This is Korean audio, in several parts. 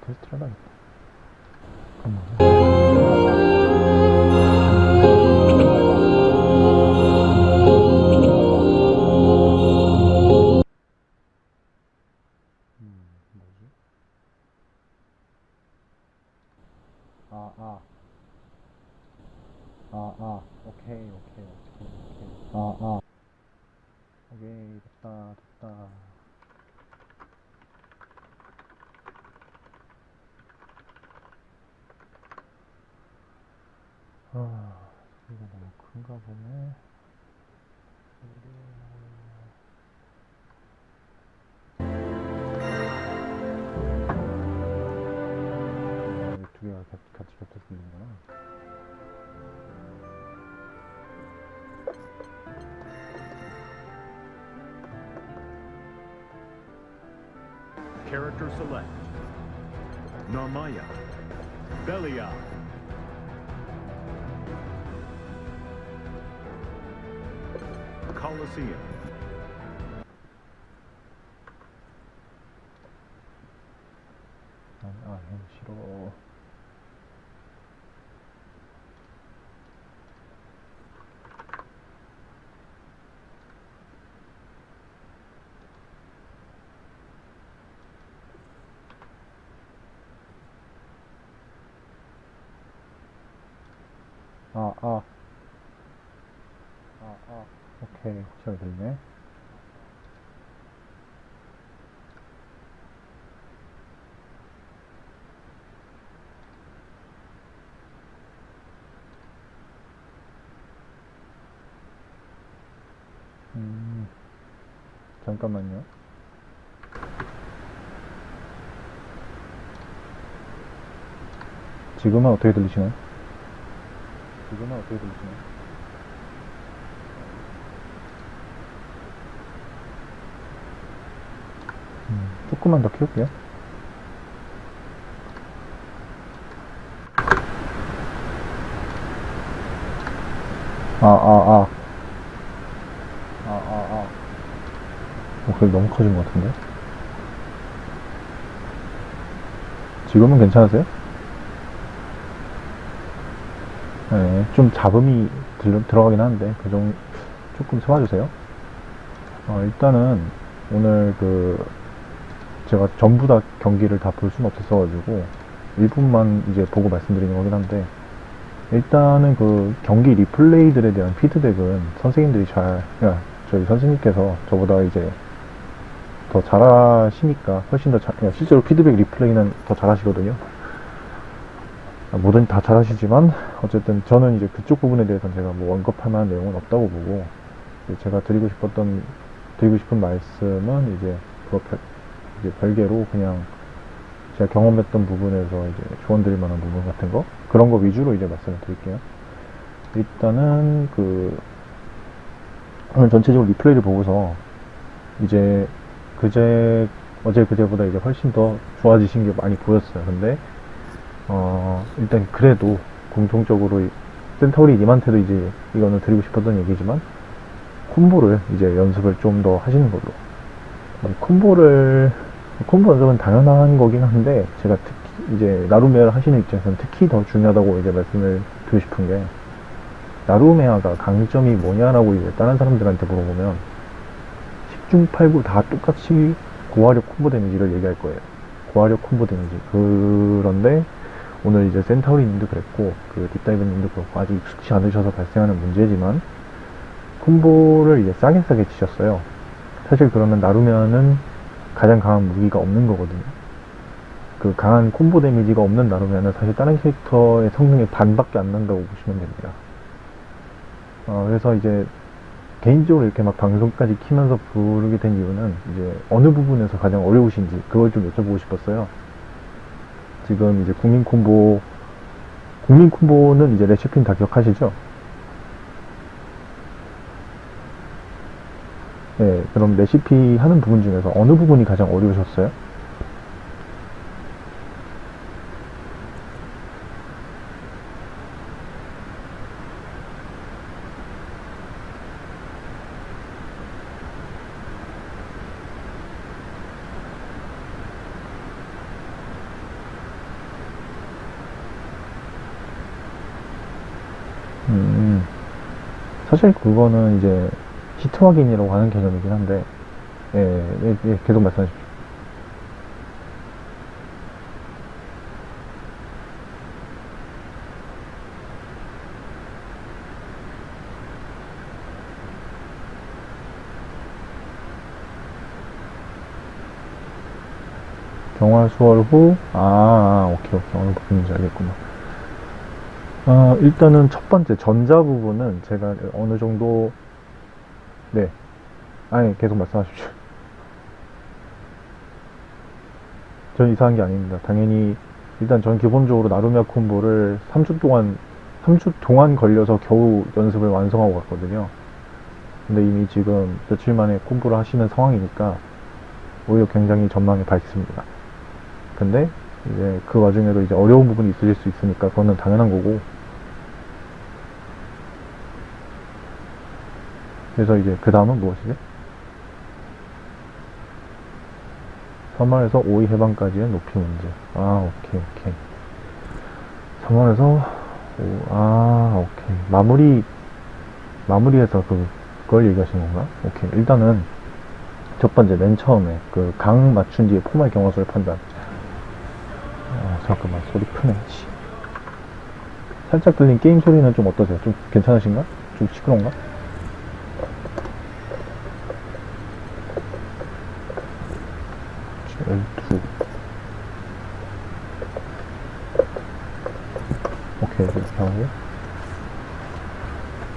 테스트를 하겠다. 아, 아. 아, 아. 오케이. 잘 들리네. 음, 잠깐만요. 지금은 어떻게 들리시나요? 지금은 어떻게 들리시나요? 음, 조금만 더 키울게요. 아, 아, 아. 아, 아, 아. 목소리 너무 커진 것 같은데? 지금은 괜찮으세요? 네, 좀 잡음이 들, 들어가긴 하는데, 그 정, 조금 참아주세요. 어, 일단은, 오늘 그, 제가 전부 다 경기를 다 볼 수는 없었어 가지고, 일부분만 이제 보고 말씀드리는 거긴 한데, 일단은 그 경기 리플레이들에 대한 피드백은 선생님들이 잘, 야, 저희 선생님께서 저보다 이제 더 잘하시니까 훨씬 더 잘, 야, 실제로 피드백 리플레이는 더 잘하시거든요. 아, 뭐든 다 잘하시지만 어쨌든 저는 이제 그쪽 부분에 대해서는 제가 뭐 언급할 만한 내용은 없다고 보고 제가 드리고 싶었던 드리고 싶은 말씀은 이제 그거 별, 이제 별개로 그냥 제가 경험했던 부분에서 이제 조언 드릴 만한 부분 같은 거 그런 거 위주로 이제 말씀을 드릴게요. 일단은 그 오늘 전체적으로 리플레이를 보고서 이제 그제 어제 그제보다 이제 훨씬 더 좋아지신 게 많이 보였어요. 근데 어 일단 그래도 공통적으로 이- 센터리 님한테도 이제 이거는 드리고 싶었던 얘기지만 콤보를 이제 연습을 좀 더 하시는 걸로 이 콤보를 콤보 연습은 당연한 거긴 한데 제가 특히 이제 나루메를 하시는 입장에서는 특히 더 중요하다고 이제 말씀을 드리고 싶은 게 나루메아가 강점이 뭐냐라고 이제 다른 사람들한테 물어보면 10중 8구 다 똑같이 고화력 콤보 데미지를 얘기할 거예요. 고화력 콤보 데미지. 그런데 오늘 이제 센타우리님도 그랬고 그 딥다이브님도 그렇고 아직 익숙치 않으셔서 발생하는 문제지만 콤보를 이제 싸게 싸게 치셨어요. 사실 그러면 나루메는 가장 강한 무기가 없는 거거든요. 그 강한 콤보 데미지가 없는 나루메는 사실 다른 캐릭터의 성능의 반밖에 안 난다고 보시면 됩니다. 어, 그래서 이제 개인적으로 이렇게 막 방송까지 키면서 부르게 된 이유는 이제 어느 부분에서 가장 어려우신지 그걸 좀 여쭤보고 싶었어요. 지금 이제 국민 콤보, 국민 콤보는 이제 레시피는 다 기억하시죠? 네, 그럼 레시피 하는 부분 중에서 어느 부분이 가장 어려우셨어요? 사실 그거는 이제 히트 확인이라고 하는 개념이긴 한데, 예, 예, 예, 계속 말씀하십시오. 경화 수월 후, 아, 아, 오케이, 오케이. 어느 부분인지 알겠구나. 어, 일단은 첫 번째 전자 부분은 제가 어느 정도, 네. 아니, 계속 말씀하십시오. 전 이상한 게 아닙니다. 당연히, 일단 전 기본적으로 나루미아 콤보를 3주 동안, 3주 동안 걸려서 겨우 연습을 완성하고 갔거든요. 근데 이미 지금 며칠 만에 콤보를 하시는 상황이니까, 오히려 굉장히 전망이 밝습니다. 근데 이제 그 와중에도 이제 어려운 부분이 있으실 수 있으니까 그거는 당연한 거고 그래서 이제 그 다음은 무엇이지? 3월에서 5위 해방까지의 높이 문제 아 오케이 오케이 3월에서 오, 아 오케이 마무리 마무리해서 그, 그걸 얘기하시는 건가? 오케이 일단은 첫 번째 맨 처음에 그 강 맞춘 뒤에 포말 경화수를 판단 아, 잠깐만 소리 크네 씨. 살짝 들린 게임 소리는 좀 어떠세요? 좀 괜찮으신가? 좀 시끄러운가? 오케이 이렇게 하고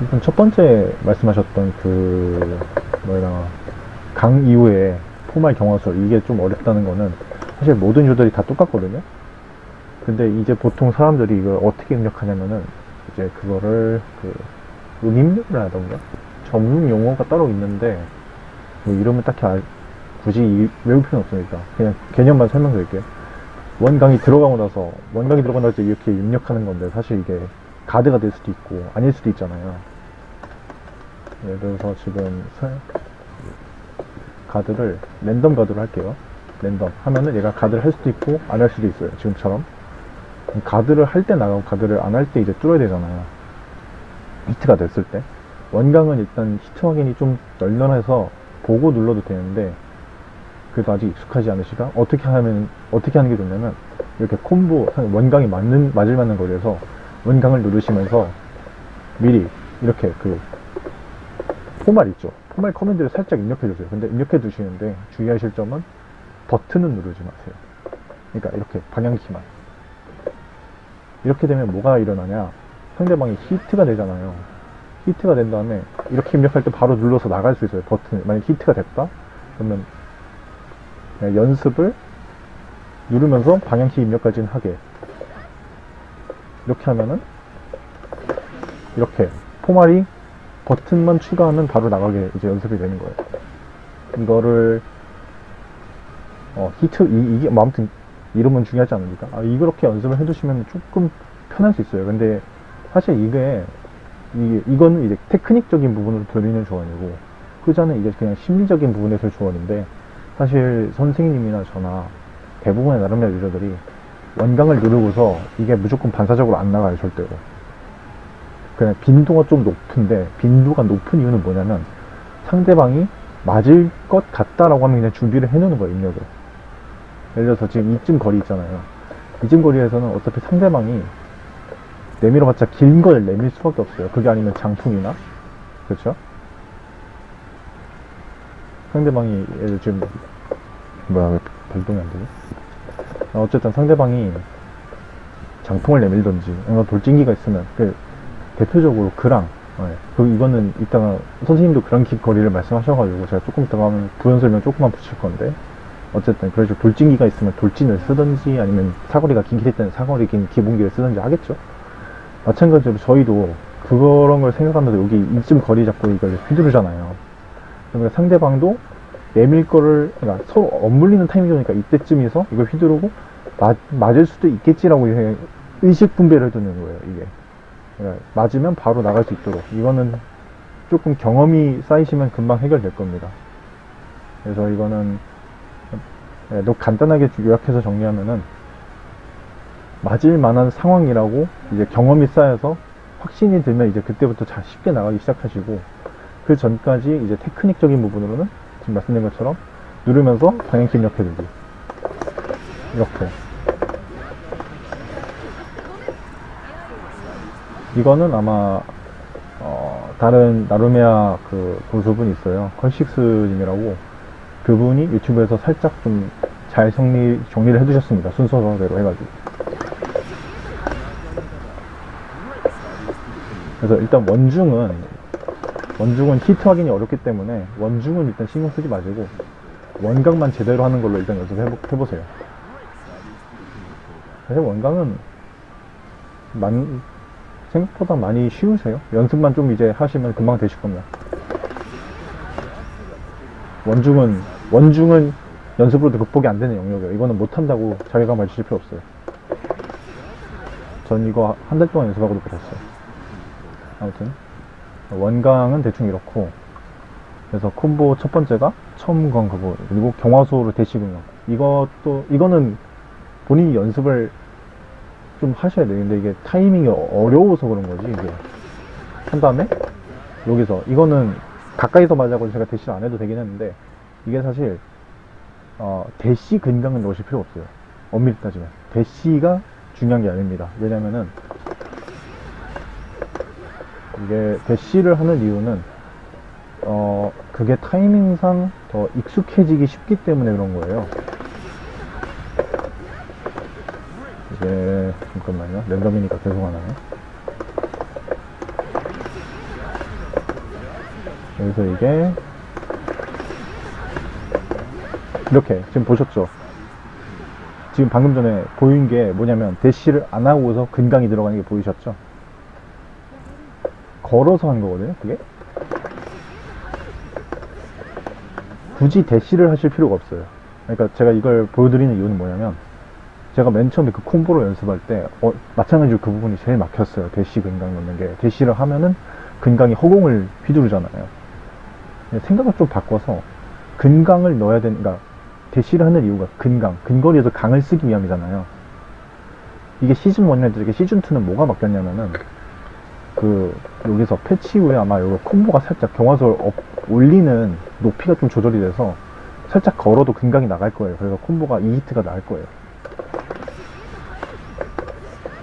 일단 첫 번째 말씀하셨던 그 뭐라 강 이후에 포말 경화술 이게 좀 어렵다는 거는 사실 모든 유들이 다 똑같거든요. 근데 이제 보통 사람들이 이걸 어떻게 입력하냐면은 이제 그거를 그 음입력을 하던가 전문 용어가 따로 있는데 뭐 이름을 딱히 알- 굳이 이- 외울 필요는 없으니까 그냥 개념만 설명드릴게요. 원강이 들어가고 나서 원강이 들어가고 나서 이렇게 입력하는 건데 사실 이게 가드가 될 수도 있고 아닐 수도 있잖아요. 예를 들어서 지금 사- 가드를 랜덤 가드로 할게요. 랜덤 하면은 얘가 가드를 할 수도 있고 안 할 수도 있어요. 지금처럼 가드를 할 때 나가고 가드를 안 할 때 이제 뚫어야 되잖아요. 히트가 됐을 때 원강은 일단 히트 확인이 좀 널널해서 보고 눌러도 되는데 그래도 아직 익숙하지 않으시다 어떻게 하면 어떻게 하는 게 좋냐면 이렇게 콤보 원강이 맞는 맞을 만한 거리에서 원강을 누르시면서 미리 이렇게 그 포말 있죠? 포말 커맨드를 살짝 입력해 주세요. 근데 입력해 두시는데 주의하실 점은 버튼은 누르지 마세요. 그러니까 이렇게 방향키만. 이렇게 되면 뭐가 일어나냐? 상대방이 히트가 되잖아요. 히트가 된 다음에 이렇게 입력할 때 바로 눌러서 나갈 수 있어요 버튼 만약 히트가 됐다? 그러면 연습을 누르면서 방향키 입력까지는 하게. 이렇게 하면은 이렇게 포말이 버튼만 추가하면 바로 나가게 이제 연습이 되는 거예요. 이거를 어, 히트 이, 이게 뭐 아무튼 이름은 중요하지 않으니까. 아, 이렇게 연습을 해두시면 조금 편할 수 있어요. 근데 사실 이게 이, 이거는 이제 테크닉적인 부분으로 들리는 조언이고 후자는 이제 그냥 심리적인 부분에서 조언인데 사실 선생님이나 저나 대부분의 나름의 유저들이 원강을 누르고서 이게 무조건 반사적으로 안 나가요 절대로. 그냥 빈도가 좀 높은데 빈도가 높은 이유는 뭐냐면 상대방이 맞을 것 같다라고 하면 그냥 준비를 해놓는 거예요 입력을. 예를 들어서 지금 이쯤 거리 있잖아요. 이쯤 거리에서는 어차피 상대방이 내밀어봤자 긴 걸 내밀 수밖에 없어요. 그게 아니면 장풍이나 그렇죠 상대방이 예를 지금 뭐야 왜 발동이 안 되지? 아, 어쨌든 상대방이 장풍을 내밀던지 돌진기가 있으면 그 대표적으로 그랑 예, 그 이거는 이따가 선생님도 그랑 기 거리를 말씀하셔가지고 제가 조금 이따가 하면 부연 설명 조금만 붙일 건데 어쨌든 그래서 돌진기가 있으면 돌진을 쓰든지 아니면 사거리가 긴길 때는 사거리 긴 기본기를 쓰든지 하겠죠. 마찬가지로 저희도 그런 걸 생각하면서 여기 이쯤 거리 잡고 이걸 휘두르잖아요 그러면 상대방도 내밀 거를 그러니까 서로 엇물리는 타이밍이니까 이때쯤에서 이걸 휘두르고 맞, 맞을 수도 있겠지라고 의식 분배를 해두는 거예요 이게. 그러니까 맞으면 바로 나갈 수 있도록. 이거는 조금 경험이 쌓이시면 금방 해결될 겁니다. 그래서 이거는 예, 너 간단하게 요약해서 정리하면은 맞을 만한 상황이라고 이제 경험이 쌓여서 확신이 들면 이제 그때부터 자 쉽게 나가기 시작하시고 그 전까지 이제 테크닉적인 부분으로는 지금 말씀드린 것처럼 누르면서 방향키 입력해두기. 이렇게. 이거는 아마 어, 다른 나루메아 그 고수분이 있어요. 컨식스님이라고 그분이 유튜브에서 살짝 좀 잘 정리, 정리를 해두셨습니다. 순서대로 해가지고. 그래서 일단 원중은 원중은 히트 확인이 어렵기 때문에 원중은 일단 신경 쓰지 마시고 원강만 제대로 하는 걸로 일단 연습해보, 세요 사실 원강은 만, 생각보다 많이 쉬우세요. 연습만 좀 이제 하시면 금방 되실 겁니다. 원중은, 원중은 연습으로도 극복이 안 되는 영역이에요. 이거는 못한다고 자괴감 가지실 필요 없어요. 전 이거 한 달 동안 연습하고도 못했어요. 아무튼, 원강은 대충 이렇고, 그래서 콤보 첫 번째가 첨건 그거, 그리고 경화수로 대시군요. 이것도, 이거는 본인이 연습을 좀 하셔야. 근데 이게 타이밍이 어려워서 그런 거지, 이게. 한 다음에, 여기서, 이거는 가까이서 맞아고 제가 대시를 안 해도 되긴 했는데, 이게 사실, 어, 대시 근강을 넣으실 필요 없어요. 엄밀히 따지면. 대시가 중요한 게 아닙니다. 왜냐면은, 이게 대시를 하는 이유는, 어, 그게 타이밍상 더 익숙해지기 쉽기 때문에 그런 거예요. 이게 잠깐만요. 랜덤이니까 계속 하나요. 여기서 이게 이렇게 지금 보셨죠? 지금 방금 전에 보인 게 뭐냐면 대시를 안 하고서 근강이 들어가는 게 보이셨죠 걸어서 한 거거든요 그게 굳이 대시를 하실 필요가 없어요 그러니까 제가 이걸 보여드리는 이유는 뭐냐면 제가 맨 처음에 그 콤보로 연습할 때 어, 마찬가지로 그 부분이 제일 막혔어요. 대시 근강 넣는 게 대시를 하면은 근강이 허공을 휘두르잖아요. 생각을 좀 바꿔서 근강을 넣어야 되는 그러니까 대시를 하는 이유가 근강 근거리에서 강을 쓰기 위함이잖아요. 이게 시즌 1이나 이렇게 시즌 2는 뭐가 바뀌었냐면은 그 여기서 패치 후에 아마 여기 콤보가 살짝 경화소를 업, 올리는 높이가 좀 조절이 돼서 살짝 걸어도 근강이 나갈 거예요. 그래서 콤보가 2히트가 나을 거예요.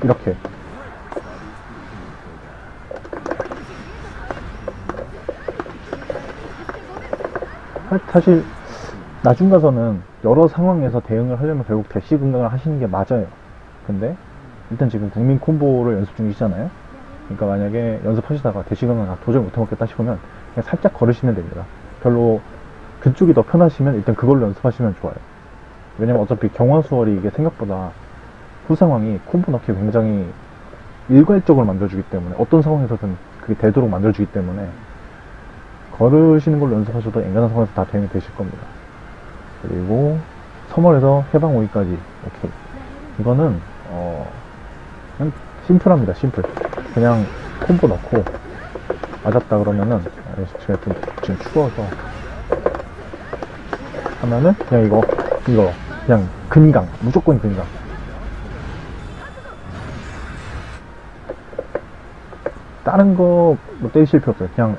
이렇게 사실 나중 가서는 여러 상황에서 대응을 하려면 결국 대시 근강을 하시는 게 맞아요 근데 일단 지금 국민 콤보를 연습 중이시잖아요 그러니까 만약에 연습하시다가 대시 근강 도저히 못해먹겠다 싶으면 그냥 살짝 걸으시면 됩니다. 별로 그쪽이 더 편하시면 일단 그걸로 연습하시면 좋아요. 왜냐면 어차피 경화 수월이 이게 생각보다 후 상황이 콤보 넣기 굉장히 일괄적으로 만들어주기 때문에 어떤 상황에서든 그게 되도록 만들어주기 때문에 걸으시는 걸로 연습하셔도 엔간한 상황에서 다 대응이 되실 겁니다. 그리고 서멀에서 해방 오기까지. 오케이. 이거는 어 심플합니다. 심플 그냥 콤보 넣고 맞았다 그러면은 아, 제가 좀 지금 추워서 하면은 그냥 이거 이거 그냥 근강 무조건 근강 다른 거뭐 떼실 필요 없어요. 그냥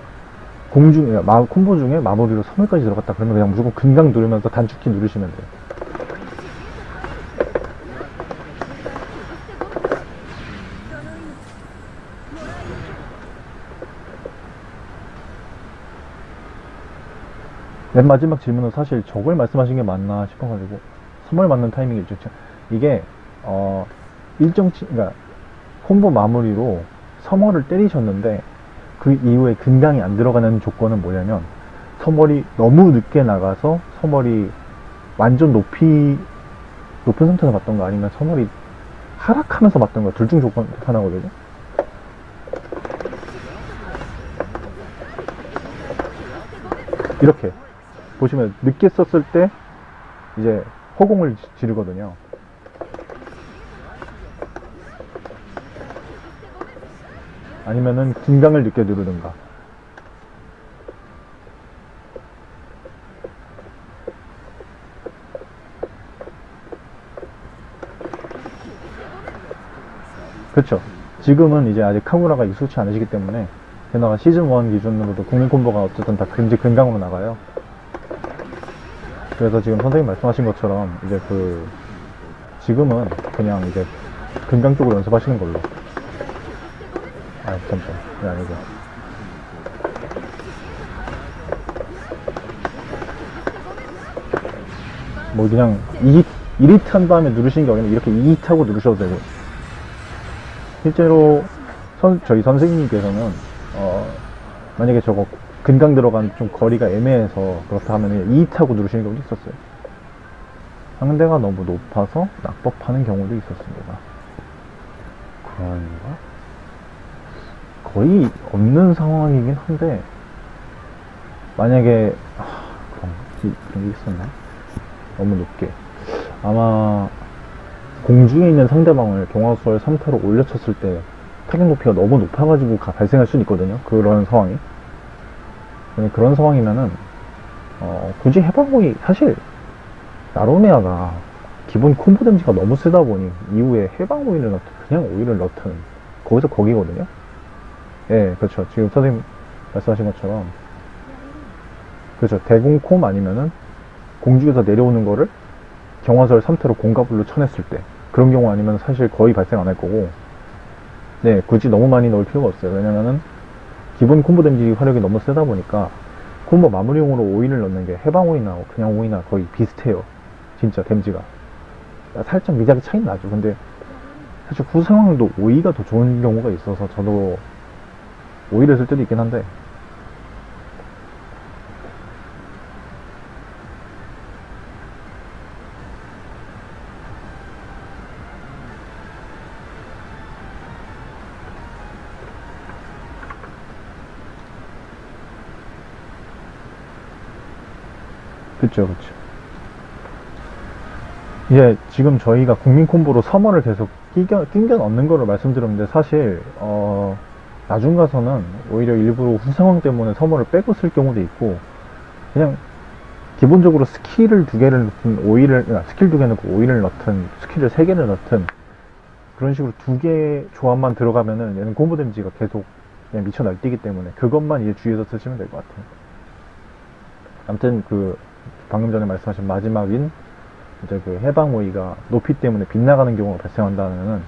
공중, 마, 콤보 중에 마법이로 섬을까지 들어갔다 그러면 그냥 무조건 근강 누르면서 단축키 누르시면 돼요. 맨 마지막 질문은 사실 저걸 말씀하신 게 맞나 싶어가지고 선물 맞는 타이밍이 있죠. 이게 어 일정 치, 그러니까 콤보 마무리로 서머를 때리셨는데 그 이후에 근강이 안 들어가는 조건은 뭐냐면 서머리 너무 늦게 나가서 서머리 완전 높이 높은 상태에서 맞던가 아니면 서머리 하락하면서 맞던가 둘 중 조건 하나거든요. 이렇게 보시면 늦게 썼을 때 이제 허공을 지- 지르거든요. 아니면은 긴강을 늦게 누르든가. 그렇죠. 지금은 이제 아직 카무라가 익숙치 않으시기 때문에 게다가 시즌 1 기준으로도 국민 콤보가 어쨌든 다 금지 근강으로 나가요. 그래서 지금 선생님 말씀하신 것처럼 이제 그 지금은 그냥 이제 근강 쪽으로 연습하시는 걸로. 아 잠깐 이게 아니고. 뭐 그냥 2, 1히트 한 다음에 누르시는 게 아니라 이렇게 2히트 하고 누르셔도 되고 실제로 선, 저희 선생님께서는 어, 만약에 저거 근강 들어간 좀 거리가 애매해서 그렇다 하면 2히트 하고 누르시는 경우도 있었어요. 상대가 너무 높아서 낙법하는 경우도 있었습니다. 그런가? 거의 없는 상황이긴 한데 만약에 아, 그런, 그런 게 있었나? 너무 높게. 아마 공중에 있는 상대방을 동화수월 3타로 올려쳤을 때 타격 높이가 너무 높아가지고 가- 발생할 수는 있거든요. 그런 상황이 그런 상황이면은 어, 굳이 해방공이 사실 나로메아가 기본 콤보 데미지가 너무 세다 보니 이후에 해방 오일을 넣든 그냥 오일을 넣든 거기서 거기거든요? 예 그렇죠. 지금 선생님 말씀하신 것처럼. 그렇죠. 대공콤 아니면은 공중에서 내려오는 거를 경화설 3태로 공가불로 쳐냈을 때 그런 경우 아니면 사실 거의 발생 안 할 거고. 네 굳이 너무 많이 넣을 필요가 없어요. 왜냐면은 기본 콤보 데미지 화력이 너무 세다 보니까 콤보 마무리용으로 오인을 넣는 게 해방 뭐 그냥 오인하고 거의 비슷해요. 진짜 데미지가. 살짝 미작이 차이 나죠. 근데 사실 후 상황도 오이가 더 좋은 경우가 있어서 저도 오이를 쓸 때도 있긴 한데 그쵸, 그쵸. 이제 지금 저희가 국민 콤보로 서머를 계속 끼겨, 낑겨 넣는 거를 말씀드렸는데 사실, 어, 나중 가서는 오히려 일부러 후 상황 때문에 서머를 빼고 쓸 경우도 있고, 그냥 기본적으로 스킬을 두 개를 넣든 오의를, 아, 스킬 두 개 넣고 오의를 넣든 스킬을 세 개를 넣든 그런 식으로 두개 조합만 들어가면은 얘는 콤보 데미지가 계속 그냥 미쳐 날뛰기 때문에 그것만 이제 주의해서 쓰시면 될 것 같아요. 아무튼 그 방금 전에 말씀하신 마지막인 이제 그 해방 오의가 높이 때문에 빗나가는 경우가 발생한다면은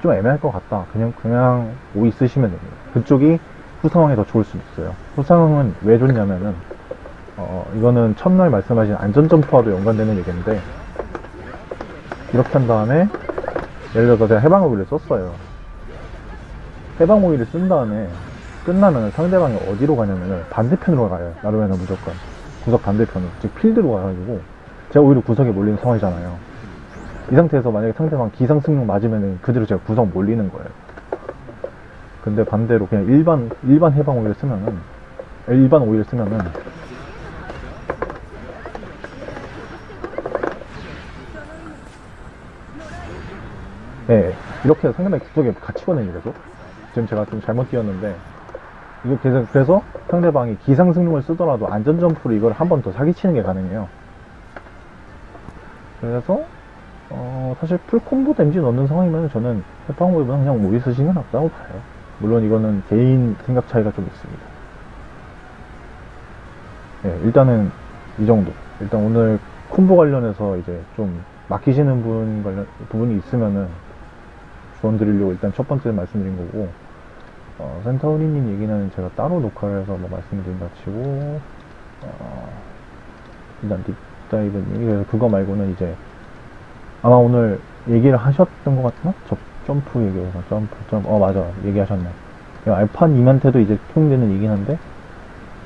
좀 애매할 것 같다. 그냥 그냥 오이 쓰시면 됩니다. 그쪽이 후상황이 더 좋을 수도 있어요. 후상황은 왜 좋냐면은 어 이거는 첫날 말씀하신 안전 점프와도 연관되는 얘기인데 이렇게 한 다음에 예를 들어서 제가 해방 오이를 썼어요. 해방 오이를 쓴 다음에 끝나면 상대방이 어디로 가냐면은 반대편으로 가요. 나루에는 무조건. 구석 반대편으로 즉 필드로 가가지고 제가 오히려 구석에 몰리는 상황이잖아요. 이 상태에서 만약에 상대방 기상승용 맞으면은 그대로 제가 구석 몰리는 거예요. 근데 반대로 그냥 일반 일반 해방 오일을 쓰면은 일반 오일을 쓰면은 네 이렇게 해서 상대방이 구석에 갇히거든요 계속. 지금 제가 좀 잘못 뛰었는데 이거 그래서, 그래서 상대방이 기상승용을 쓰더라도 안전점프로 이걸 한 번 더 사기치는 게 가능해요. 그래서, 어, 사실 풀콤보 데미지 넣는 상황이면 저는 해방호보다 그냥 오이 쓰시는 게 낫다고 봐요. 물론 이거는 개인 생각 차이가 좀 있습니다. 예, 일단은 이 정도. 일단 오늘 콤보 관련해서 이제 좀 막히시는 부분 관련, 부분이 있으면은 조언 드리려고 일단 첫 번째 말씀드린 거고, 어, 센터우리님 얘기는 제가 따로 녹화를 해서 뭐 말씀드린다 치고, 어, 일단 딥다이브님, 그래서 그거 말고는 이제, 아마 오늘 얘기를 하셨던 것 같나? 저, 점프 얘기해서, 점프, 점프, 어, 맞아. 얘기하셨네. 이 알판 2한테도 이제 통용되는 얘기긴 한데,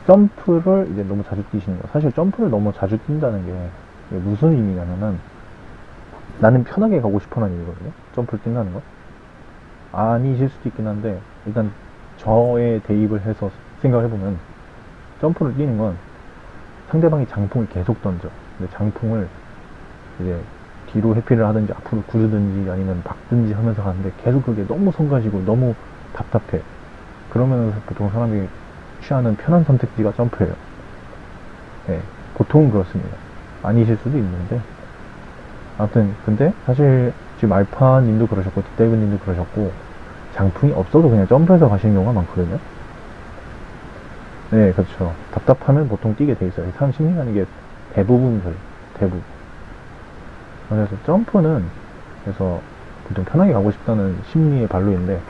점프를 이제 너무 자주 뛰시는 거. 사실 점프를 너무 자주 뛴다는 게 무슨 의미냐면은, 나는 편하게 가고 싶어하는 의미거든요. 점프를 뛴다는 거. 아니실 수도 있긴 한데 일단 저에 대입을 해서 생각을 해보면 점프를 뛰는 건 상대방이 장풍을 계속 던져. 근데 장풍을 이제 뒤로 회피를 하든지 앞으로 구르든지 아니면 막든지 하면서 가는데 계속 그게 너무 성가시고 너무 답답해. 그러면 보통 사람이 취하는 편한 선택지가 점프예요. 네, 보통은 그렇습니다. 아니실 수도 있는데. 아무튼 근데 사실 지금 알파님도 그러셨고 딥다이브님도 그러셨고 장풍이 없어도 그냥 점프해서 가시는 경우가 많거든요. 네, 그렇죠. 답답하면 보통 뛰게 돼 있어요. 사람 심리라는 게 대부분 그래요. 대부분. 그래서 점프는 그래서 보통 편하게 가고 싶다는 심리의 발로인데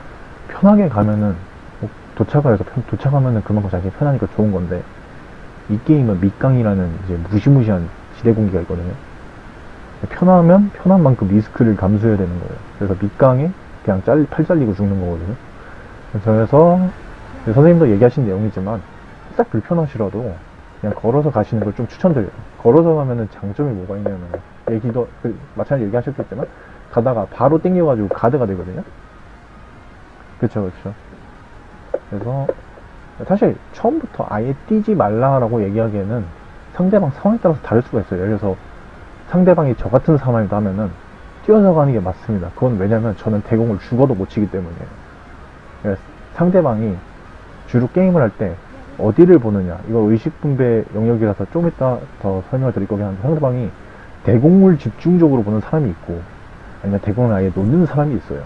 편하게 가면은 뭐 도착을 해서 편- 도착하면은 그만큼 자기 편하니까 좋은 건데 이 게임은 밑강이라는 이제 무시무시한 지대 공기가 있거든요. 편하면 편한 만큼 리스크를 감수해야 되는 거예요. 그래서 밑강에 그냥 짤, 팔 잘리고 죽는 거거든요. 그래서 선생님도 얘기하신 내용이지만 딱 불편하시라도 그냥 걸어서 가시는 걸 좀 추천드려요. 걸어서 가면은 장점이 뭐가 있냐면 얘기도 그 마찬가지 얘기하셨겠지만 가다가 바로 땡겨가지고 가드가 되거든요. 그쵸 그쵸. 그래서 사실 처음부터 아예 뛰지 말라라고 얘기하기에는 상대방 상황에 따라서 다를 수가 있어요. 예를 들어서 상대방이 저 같은 상황이다 하면은 뛰어서 가는 게 맞습니다. 그건 왜냐면 저는 대공을 죽어도 못 치기 때문이에요. 그래서 상대방이 주로 게임을 할 때 어디를 보느냐 이거 의식분배 영역이라서 좀 이따 더 설명을 드릴 거긴 한데 상대방이 대공을 집중적으로 보는 사람이 있고 아니면 대공을 아예 놓는 사람이 있어요.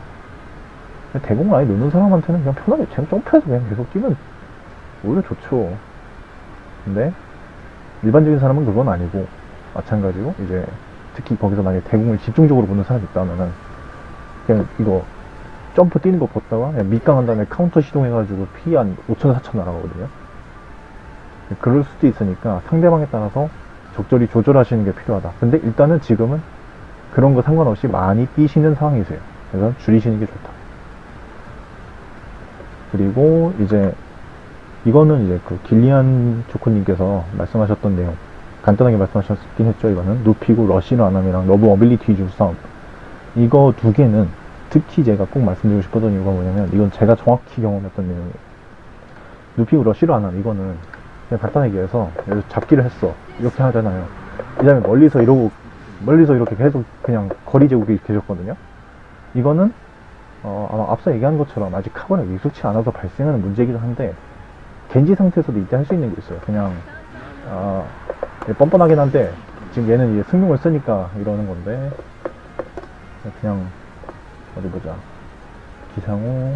대공을 아예 놓는 사람한테는 그냥 편하게 그냥 점프해서 그냥 계속 뛰면 오히려 좋죠. 근데 일반적인 사람은 그건 아니고 마찬가지로 이제 특히 거기서 만약에 대공을 집중적으로 보는 사람이 있다면은 그냥 이거 점프 뛰는 거 봤다가 그냥 밑강한 다음에 카운터 시동해가지고 피 한 5천 4천 날아가거든요. 그럴 수도 있으니까 상대방에 따라서 적절히 조절하시는 게 필요하다. 근데 일단은 지금은 그런 거 상관없이 많이 뛰시는 상황이세요. 그래서 줄이시는 게 좋다. 그리고 이제 이거는 이제 그 길리안 조커님께서 말씀하셨던 내용 간단하게 말씀하셨긴 했죠. 이거는 누피고 러시노 아남이랑 러브 어빌리티 위주 싸움 이거 두 개는 특히 제가 꼭 말씀드리고 싶었던 이유가 뭐냐면 이건 제가 정확히 경험했던 내용이에요. 누피고 러시노 아남 이거는 그냥 간단하게 들어 잡기를 했어 이렇게 하잖아요. 이 다음에 멀리서 이러고 멀리서 이렇게 계속 그냥 거리 제국이 계셨거든요. 이거는 어, 아마 앞서 얘기한 것처럼 아직 카본에 익숙치 않아서 발생하는 문제이기도 한데 겐지 상태에서도 이때 할 수 있는 게 있어요. 그냥 아, 예, 뻔뻔하긴 한데 지금 얘는 이제 승용을 쓰니까 이러는 건데 그냥 어디 보자. 기상호.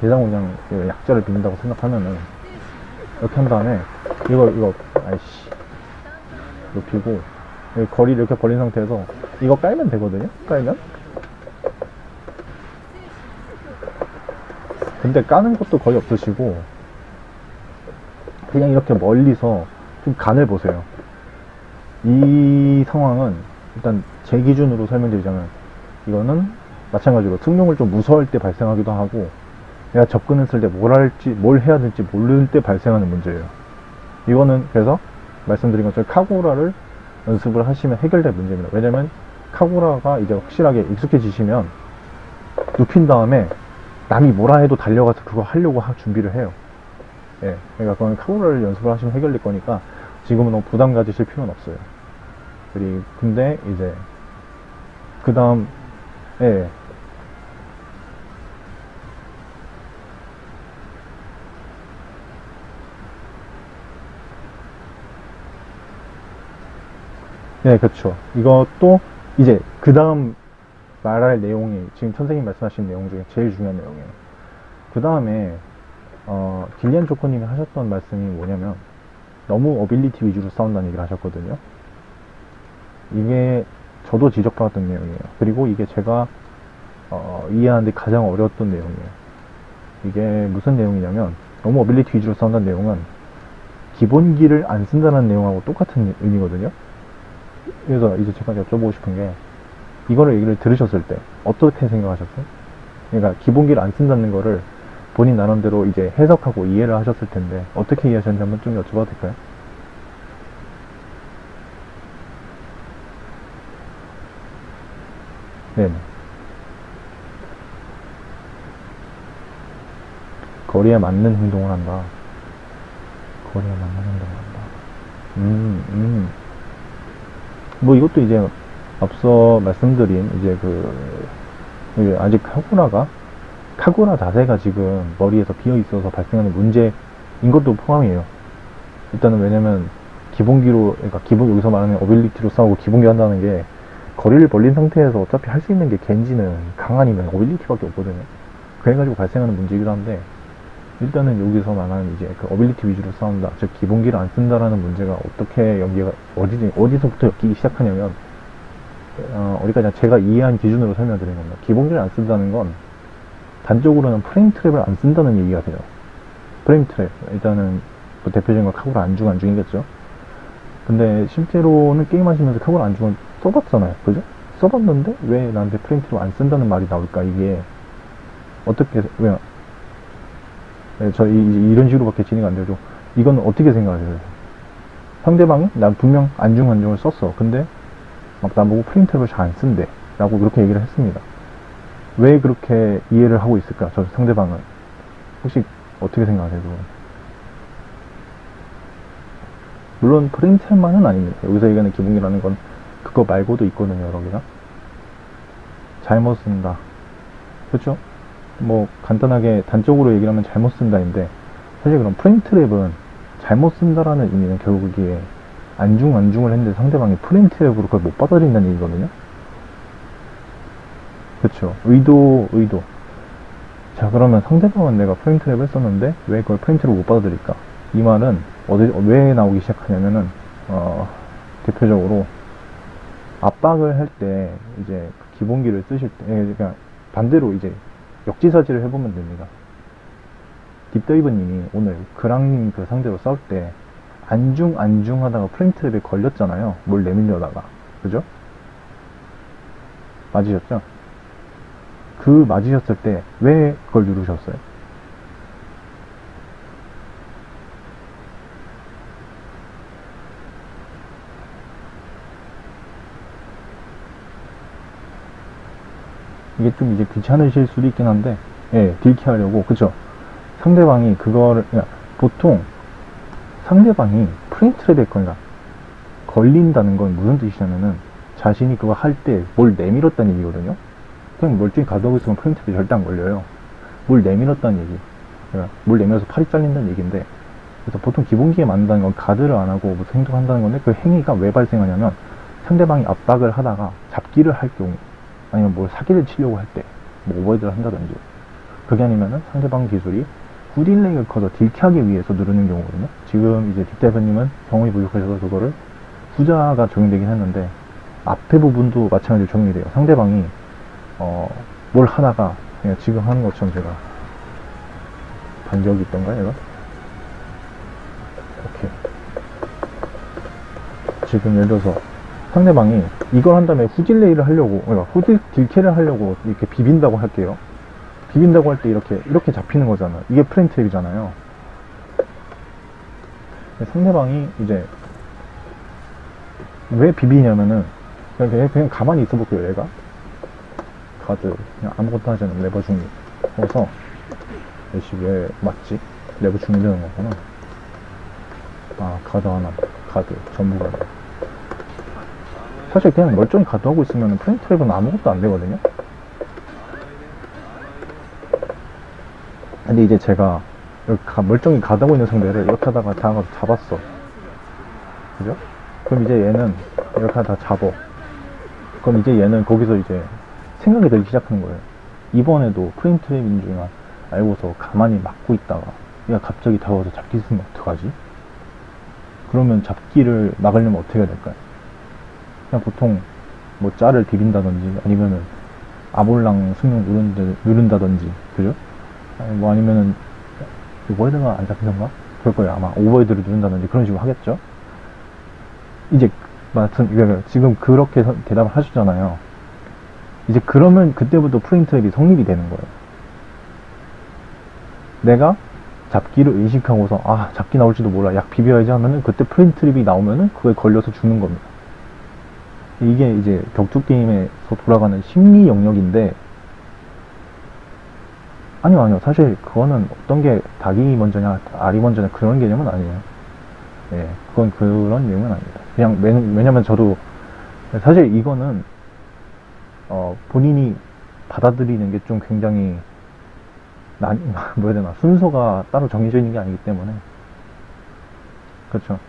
기상호 그냥 그 약자를 빈다고 생각하면은 이렇게 한 다음에 이거 이거 아이씨. 높이고 거리를 이렇게 벌린 상태에서 이거 깔면 되거든요? 깔면? 근데 까는 것도 거의 없으시고 그냥 이렇게 멀리서 좀 간을 보세요. 이 상황은 일단 제 기준으로 설명드리자면 이거는 마찬가지로 승용을 좀 무서워할 때 발생하기도 하고 내가 접근했을 때 뭘 할지 뭘 해야 될지 모를 때 발생하는 문제예요. 이거는 그래서 말씀드린 것처럼 카고라를 연습을 하시면 해결될 문제입니다. 왜냐면 카고라가 이제 확실하게 익숙해지시면 눕힌 다음에 남이 뭐라 해도 달려가서 그거 하려고 하- 준비를 해요. 예, 그러니까 그건 카고라를 연습을 하시면 해결될 거니까 지금은 너무 부담 가지실 필요는 없어요 그리고 근데 이제 그 다음 예 네, 그렇죠. 이것도 이제 그 다음 말할 내용이 지금 선생님 말씀하신 내용 중에 제일 중요한 내용이에요. 그 다음에 어, 길리안 조커님이 하셨던 말씀이 뭐냐면 너무 어빌리티 위주로 싸운다는 얘기를 하셨거든요. 이게 저도 지적받았던 내용이에요. 그리고 이게 제가 어, 이해하는데 가장 어려웠던 내용이에요. 이게 무슨 내용이냐면 너무 어빌리티 위주로 싸운다는 내용은 기본기를 안 쓴다는 내용하고 똑같은 의미거든요. 그래서 이제 제가 여쭤보고 싶은 게 이거를 얘기를 들으셨을 때 어떻게 생각하셨어요? 그러니까 기본기를 안 쓴다는 거를 본인 나름대로 이제 해석하고 이해를 하셨을 텐데 어떻게 이해하셨는지 한번 좀 여쭤봐도 될까요? 네네. 거리에 맞는 행동을 한다. 거리에 맞는 행동을 한다. 음, 음. 뭐 이것도 이제 앞서 말씀드린 이제 그 이게 아직 카구라가 카구라 자세가 지금 머리에서 비어 있어서 발생하는 문제인 것도 포함이에요. 일단은 왜냐면 기본기로 그러니까 기본 여기서 말하는 어빌리티로 싸우고 기본기 한다는 게 거리를 벌린 상태에서 어차피 할 수 있는 게 겐지는 강한이면 어빌리티밖에 없거든요. 그래가지고 발생하는 문제이기도 한데 일단은 여기서 말하는 이제 그 ability 위주로 싸운다, 즉 기본기를 안 쓴다라는 문제가 어떻게 연계가 어디 어디서부터 엮이기 시작하냐면 어, 어디까지 제가 이해한 기준으로 설명드리는 겁니다. 기본기를 안 쓴다는 건 단적으로는 프레임 트랩을 안 쓴다는 얘기가 돼요. 프레임 트랩 일단은 뭐 대표적인 건 카구라 앉중 앉중이겠죠. 근데 실제로는 게임하시면서 카구라 앉중을 써봤잖아요. 그죠? 써봤는데 왜 나한테 프레임 트랩 안 쓴다는 말이 나올까? 이게 어떻게 왜 네, 저 이, 이런 식으로밖에 진행이 안 되죠. 이건 어떻게 생각하세요? 상대방이 난 분명 안중 안중을 썼어. 근데 막 나보고 프레임 트랩을 잘 안 쓴대. 라고 그렇게 얘기를 했습니다. 왜 그렇게 이해를 하고 있을까? 저 상대방은. 혹시 어떻게 생각하세요? 물론 프레임 트랩만은 아닙니다. 여기서 얘기하는 기본기라는 건 그거 말고도 있거든요. 여러 개가. 잘못 쓴다. 그렇죠? 뭐 간단하게 단적으로 얘기를 하면 잘못 쓴다인데 사실 그럼 프레임 트랩은 잘못 쓴다라는 의미는 결국 이게 앉중 앉중을 했는데 상대방이 프레임 트랩으로 그걸 못 받아들인다는 얘기거든요. 그렇죠. 의도 의도. 자 그러면 상대방은 내가 프레임 트랩을 썼는데 왜 그걸 트랩을 못 받아들일까? 이 말은 어디 왜 나오기 시작하냐면은 어, 대표적으로 압박을 할 때 이제 그 기본기를 쓰실 때 그러니까 반대로 이제 역지사지를 해보면 됩니다. 딥더이브님이 오늘 그랑님 그 상대로 싸울 때 안중 안중 하다가 프레임 트랩에 걸렸잖아요. 뭘 내밀려다가 그죠? 맞으셨죠? 그 맞으셨을 때 왜 그걸 누르셨어요? 이게 좀 이제 귀찮으실 수도 있긴 한데, 예, 딜키 하려고, 그쵸? 상대방이 그거를, 야, 보통 상대방이 트랩에 걸려, 걸린다는 건 무슨 뜻이냐면은 자신이 그거 할 때 뭘 내밀었다는 얘기거든요? 그냥 멀쩡히 가져오고 있으면 트랩이 절대 안 걸려요. 뭘 내밀었다는 얘기. 그러니까 뭘 내밀어서 팔이 잘린다는 얘기인데, 그래서 보통 기본기에 맞는다는 건 가드를 안 하고 무슨 행동을 한다는 건데 그 행위가 왜 발생하냐면 상대방이 압박을 하다가 잡기를 할 경우 아니면 뭘 사기를 치려고 할 때, 뭐 오버헤드를 한다든지, 그게 아니면은 상대방 기술이 굿딜레이를 커서 딜키하기 위해서 누르는 경우거든요. 지금 이제 뒷대표님은 경험이 부족하셔서 그거를 후자가 적용되긴 했는데, 앞에 부분도 마찬가지로 적용이 돼요. 상대방이, 어, 뭘 하다가, 그냥 지금 하는 것처럼 제가, 반격이 있던가요, 얘가? 오케이. 지금 예를 들어서, 상대방이 이걸 한 다음에 후delay를 하려고, 그러니까 후딜, 딜캐를 하려고 이렇게 비빈다고 할게요. 비빈다고 할 때 이렇게, 이렇게 잡히는 거잖아요. 이게 프레임 트랩이잖아요. 상대방이 이제, 왜 비비냐면은, 그냥, 그냥 가만히 있어 볼게요, 얘가. 가드, 그냥 아무것도 하지 않는 레버 중립. 그래서, 역시 왜 맞지? 레버 중립되는 거구나. 아, 가드 하나, 가드, 전부 가드. 사실 그냥 멀쩡히 가드 하고 있으면 프레임 트랩은 아무것도 안 되거든요. 근데 이제 제가 멀쩡히 가드하고 있는 상대를 이렇게 하다가 다가가서 잡았어. 그죠? 그럼 이제 얘는 이렇게 하다가 잡어. 그럼 이제 얘는 거기서 이제 생각이 들기 시작하는 거예요. 이번에도 트랩인 줄 알고서 가만히 막고 있다가 얘가 갑자기 다가와서 잡기 있으면 어떡하지? 그러면 잡기를 막으려면 어떻게 해야 될까요? 그냥 보통 뭐 짤을 비빈다든지 아니면은 아볼랑 승용 누른다, 누른다든지 그죠? 아니 뭐 아니면은 오버헤드가 안 잡히던가? 그럴 거예요 아마 오버헤드를 누른다든지 그런 식으로 하겠죠? 이제 마침 지금 그렇게 서- 대답을 하셨잖아요 이제 그러면 그때부터 프레임 트랩이 성립이 되는 거예요. 내가 잡기를 의식하고서 아 잡기 나올지도 몰라 약 비벼야지 하면은 그때 프레임 트랩이 나오면은 그거에 걸려서 죽는 겁니다. 이게 이제 격투 게임에서 돌아가는 심리 영역인데 아니요 아니요. 사실 그거는 어떤 게 닭이 먼저냐 알이 먼저냐 그런 개념은 아니에요. 예 그건 그런 내용은 아닙니다. 그냥 왜, 왜냐면 저도 사실 이거는 어 본인이 받아들이는 게 좀 굉장히 난 뭐야 되나 순서가 따로 정해져 있는 게 아니기 때문에. 그렇죠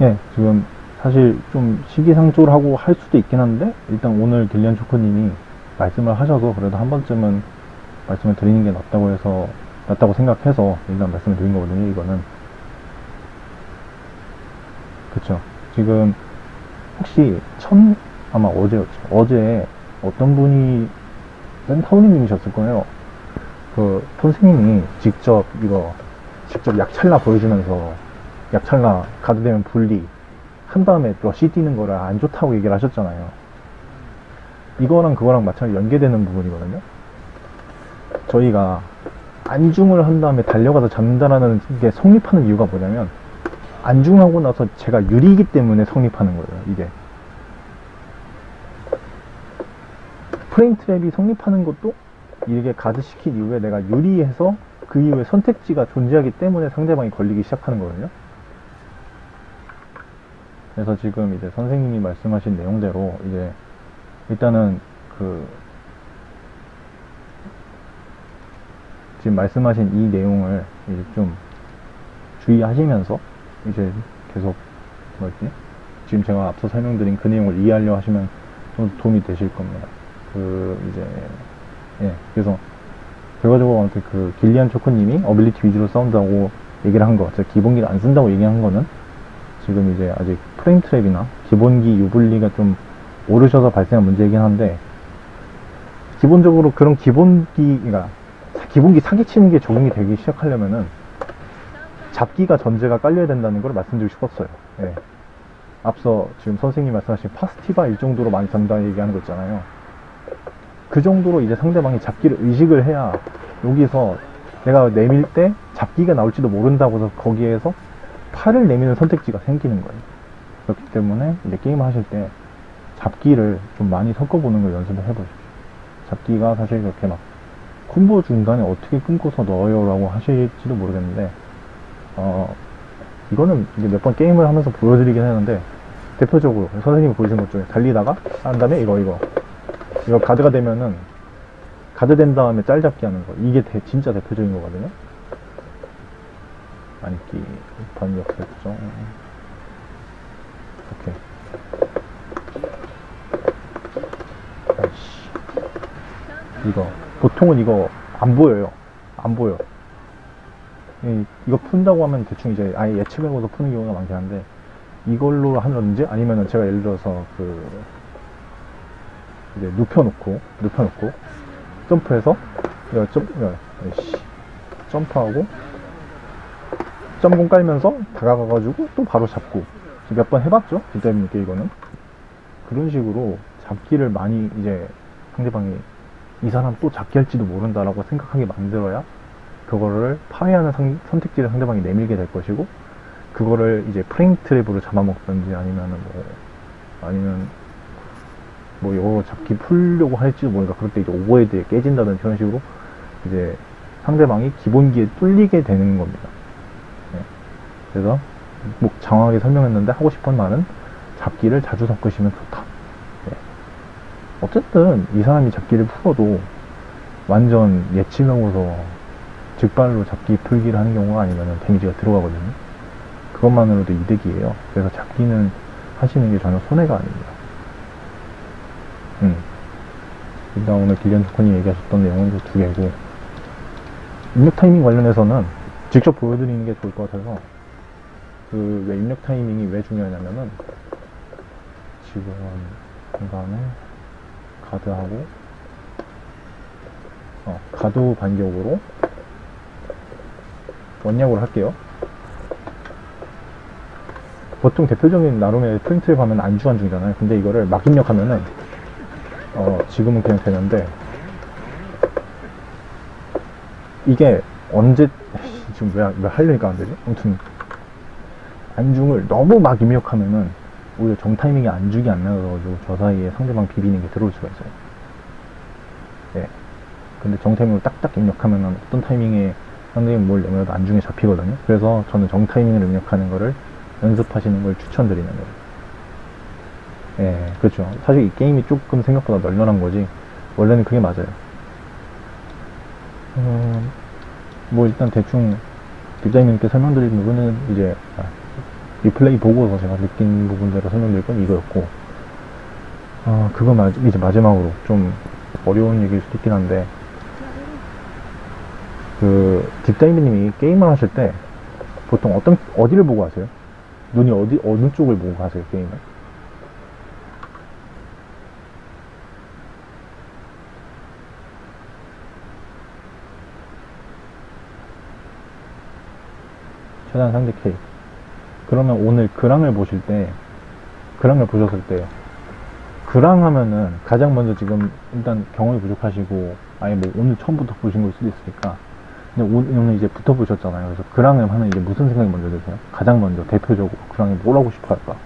예, 지금 사실 좀 시기상조를 하고 할 수도 있긴 한데 일단 오늘 길리안 초코님이 말씀을 하셔서 그래도 한 번쯤은 말씀을 드리는 게 낫다고 해서 낫다고 생각해서 일단 말씀을 드린 거거든요. 이거는 그쵸. 지금 혹시 천 아마 어제였죠. 어제 어떤 분이 센터님이셨을 거예요. 그 선생님이 직접 이거 직접 약찰나 보여주면서 약찰나 가드되면 분리 한 다음에 러시 뛰는 거를 안 좋다고 얘기를 하셨잖아요. 이거랑 그거랑 마찬가지 연계되는 부분이거든요. 저희가 안중을 한 다음에 달려가서 잡는다라는 게 성립하는 이유가 뭐냐면 안중하고 나서 제가 유리이기 때문에 성립하는 거예요. 이게 프레임 트랩이 성립하는 것도 이게 가드 시킨 이후에 내가 유리해서 그 이후에 선택지가 존재하기 때문에 상대방이 걸리기 시작하는 거거든요. 그래서 지금 이제 선생님이 말씀하신 내용대로 이제 일단은 그 지금 말씀하신 이 내용을 이제 좀 주의하시면서 이제 계속 뭐지 지금 제가 앞서 설명드린 그 내용을 이해하려 하시면 좀 도움이 되실 겁니다. 그 이제 예 그래서 결과적으로 아무튼 그 길리안 초코님이 어빌리티 위주로 싸운다고 얘기를 한 거, 제가 기본기를 안 쓴다고 얘기한 거는 지금 이제 아직 프레임 트랩이나 기본기 유불리가 좀 오르셔서 발생한 문제이긴 한데 기본적으로 그런 기본기, 그러니까 기본기 사기치는 게 적용이 되기 시작하려면은 잡기가 전제가 깔려야 된다는 걸 말씀드리고 싶었어요. 예. 앞서 지금 선생님이 말씀하신 파스티바 일 정도로 많이 잡는다 얘기하는 거 있잖아요. 그 정도로 이제 상대방이 잡기를 의식을 해야 여기서 내가 내밀 때 잡기가 나올지도 모른다고 해서 거기에서 팔을 내미는 선택지가 생기는 거예요. 그렇기 때문에 이제 게임을 하실 때 잡기를 좀 많이 섞어보는 걸 연습을 해보십시오. 잡기가 사실 그렇게 막 콤보 중간에 어떻게 끊고서 넣어요 라고 하실지도 모르겠는데 어 이거는 몇 번 게임을 하면서 보여드리긴 하는데 대표적으로 선생님이 보여준 것 중에 달리다가 한 다음에 이거 이거. 이거 가드가 되면은 가드 된 다음에 짤 잡기 하는 거. 이게 대- 진짜 대표적인 거거든요. 안기 반역 설정 아이씨 이거 보통은 이거 안 보여요 안 보여 이, 이거 푼다고 하면 대충 이제 아예 예측을 하고서 푸는 경우가 많긴 한데 이걸로 하든지 아니면은 제가 예를 들어서 그 이제 눕혀놓고 눕혀놓고 점프해서 야, 점, 야, 씨 점프하고 점공 깔면서 다가가가지고 또 바로 잡고 몇 번 해봤죠 뒷담이니까 이거는 그런 식으로 잡기를 많이 이제 상대방이 이 사람 또 잡기 할지도 모른다라고 생각하게 만들어야 그거를 파괴하는 상- 선택지를 상대방이 내밀게 될 것이고 그거를 이제 프레임 트랩으로 잡아먹든지 아니면은 뭐 아니면 뭐 이거 잡기 풀려고 할지도 모르니까 그럴 때 이제 오버헤드에 깨진다든지 그런 식으로 이제 상대방이 기본기에 뚫리게 되는 겁니다. 네. 그래서 뭐 장황하게 설명했는데 하고 싶은 말은 잡기를 자주 섞으시면 좋다. 네. 어쨌든 이 사람이 잡기를 풀어도 완전 예치명으로 직발로 잡기 풀기를 하는 경우가 아니면 데미지가 들어가거든요. 그것만으로도 이득이에요. 그래서 잡기는 하시는 게 전혀 손해가 아닙니다. 음. 일단 오늘 길리안 조커님 얘기하셨던 내용은 두 개고 입력 타이밍 관련해서는 직접 보여드리는 게 좋을 것 같아서 그 왜 입력 타이밍이 왜 중요하냐면은 지금 중간에 가드하고 어, 가드 반격으로 원약으로 할게요. 보통 대표적인 나름의 프린트를 하면 안주 안중이잖아요. 근데 이거를 막 입력하면은 어, 지금은 그냥 되는데 이게 언제 지금 왜, 왜 하려니까 안 되지? 아무튼 안중을 너무 막 입력하면은 오히려 정 타이밍에 안중이 안 나가가지고 저 사이에 상대방 비비는 게 들어올 수가 있어요. 예. 근데 정 타이밍으로 딱딱 입력하면은 어떤 타이밍에 상대방이 뭘 내면도 안중에 잡히거든요. 그래서 저는 정 타이밍을 입력하는 거를 연습하시는 걸 추천드리는 거예요. 예, 그렇죠. 사실 이 게임이 조금 생각보다 널널한 거지. 원래는 그게 맞아요. 음, 뭐 일단 대충 뒷자님께 설명드린 부분은 이제 아, 리플레이 보고서 제가 느낀 부분대로 설명드릴 건 이거였고, 어, 그거 마, 이제 마지막으로 좀 어려운 얘기일 수도 있긴 한데, 그, 딥다이브님이 게임을 하실 때, 보통 어떤, 어디를 보고 하세요? 눈이 어디, 어느 쪽을 보고 하세요, 게임을? 최단 상대 K. 그러면 오늘 그랑을 보실 때, 그랑을 보셨을 때, 그랑 하면은 가장 먼저 지금 일단 경험이 부족하시고, 아예 뭐 오늘 처음부터 보신 걸 수도 있으니까, 근데 오늘 이제 붙어 보셨잖아요. 그래서 그랑을 하면 이제 무슨 생각이 먼저 드세요? 가장 먼저 대표적으로 그랑이 뭘 하고 싶어 할까?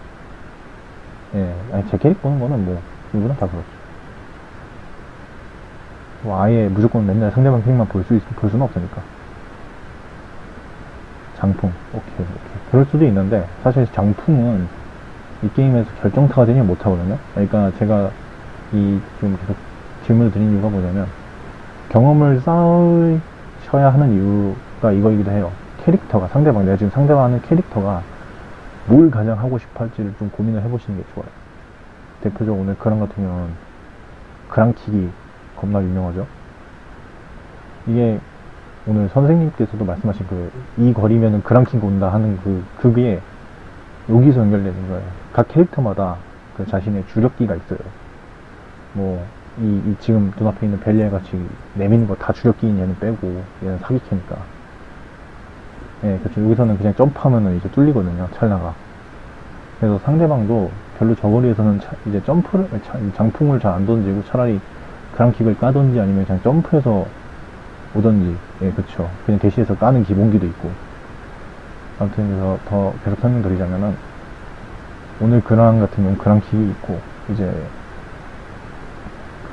예, 아니 제 캐릭 보는 거는 뭐 누구나 다 그렇죠. 뭐 아예 무조건 맨날 상대방 캐릭만 볼 수, 볼 수는 없으니까. 장풍. 오케이. 그럴 수도 있는데, 사실 장풍은 이 게임에서 결정타가 되지 못하거든요. 그러니까 제가 이 좀 계속 질문을 드린 이유가 뭐냐면, 경험을 쌓으셔야 하는 이유가 이거이기도 해요. 캐릭터가, 상대방, 내가 지금 상대방하는 캐릭터가 뭘 가장 하고 싶어 할지를 좀 고민을 해보시는 게 좋아요. 대표적으로 오늘 그랑 같은 경우는 그랑킥이 겁나 유명하죠. 이게 오늘 선생님께서도 말씀하신 그, 이 거리면은 그랑킹 온다 하는 그, 그게 여기서 연결되는 거예요. 각 캐릭터마다 그 자신의 주력기가 있어요. 뭐, 이, 이 지금 눈앞에 있는 벨리에 같이 내미는 거 다 주력기인 얘는 빼고, 얘는 사기캐니까. 예, 그렇죠. 여기서는 그냥 점프하면은 이제 뚫리거든요, 찰나가. 그래서 상대방도 별로 저거리에서는 차- 이제 점프를, 차- 장풍을 잘 안 던지고 차라리 그랑킥을 까든지 아니면 그냥 점프해서 오던지, 예, 그쵸. 그냥 대시해서 까는 기본기도 있고. 아무튼 그래서 더 계속 설명드리자면은, 오늘 그랑 같은 경우는 그랑킥이 있고, 이제,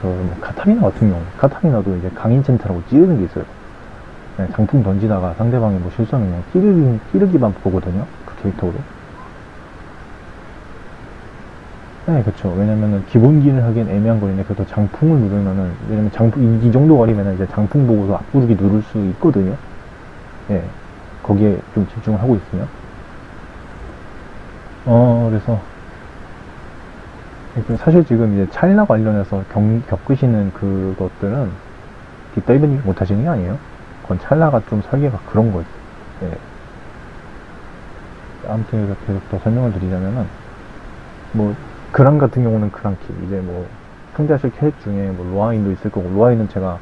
그, 뭐 카타리나 같은 경우, 카타리나도 이제 강인챈트라고 찌르는 게 있어요. 장풍 던지다가 상대방이 뭐 실수하면 그냥 찌르기, 찌르기만 보거든요. 그 캐릭터로. 네, 그쵸. 왜냐면은 기본기를 하기엔 애매한 거리인데 그래도 장풍을 누르면은 왜냐면 장풍 이, 이 정도 거리면은 이제 장풍 보고서 앞구르기 누를 수 있거든요. 예, 거기에 좀 집중을 하고 있으면. 어, 그래서 그 사실 지금 이제 찰나 관련해서 경, 겪으시는 그것들은 딥다이브님 못하시는 게 아니에요. 그건 찰나가 좀 설계가 그런 거지. 예. 아무튼 계속 더 설명을 드리자면은 뭐 그랑 같은 경우는 그랑키. 이제 뭐 상대하실 캐릭 중에 뭐 로아인도 있을 거고 로아인은 제가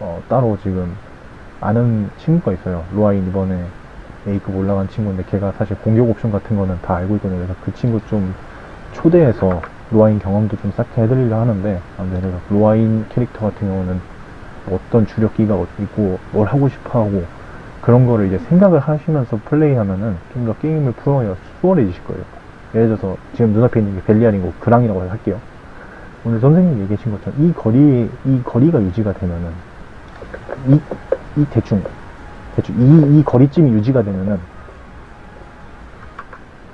어, 따로 지금 아는 친구가 있어요. 로아인 이번에 A급 올라간 친구인데 걔가 사실 공격 옵션 같은 거는 다 알고 있거든요. 그래서 그 친구 좀 초대해서 로아인 경험도 좀 쌓게 해드리려 하는데 아무튼 그래서 로아인 캐릭터 같은 경우는 어떤 주력기가 있고 뭘 하고 싶어 하고 그런 거를 이제 생각을 하시면서 플레이하면은 좀 더 게임을 풀어야 수월해지실 거예요 예를 들어서 지금 눈앞에 있는 게 벨리안이고 그랑이라고 할게요. 오늘 선생님이 얘기하신 것처럼 이 거리 이 거리가 유지가 되면은 이, 이 대충 대충 이, 이 거리쯤이 유지가 되면은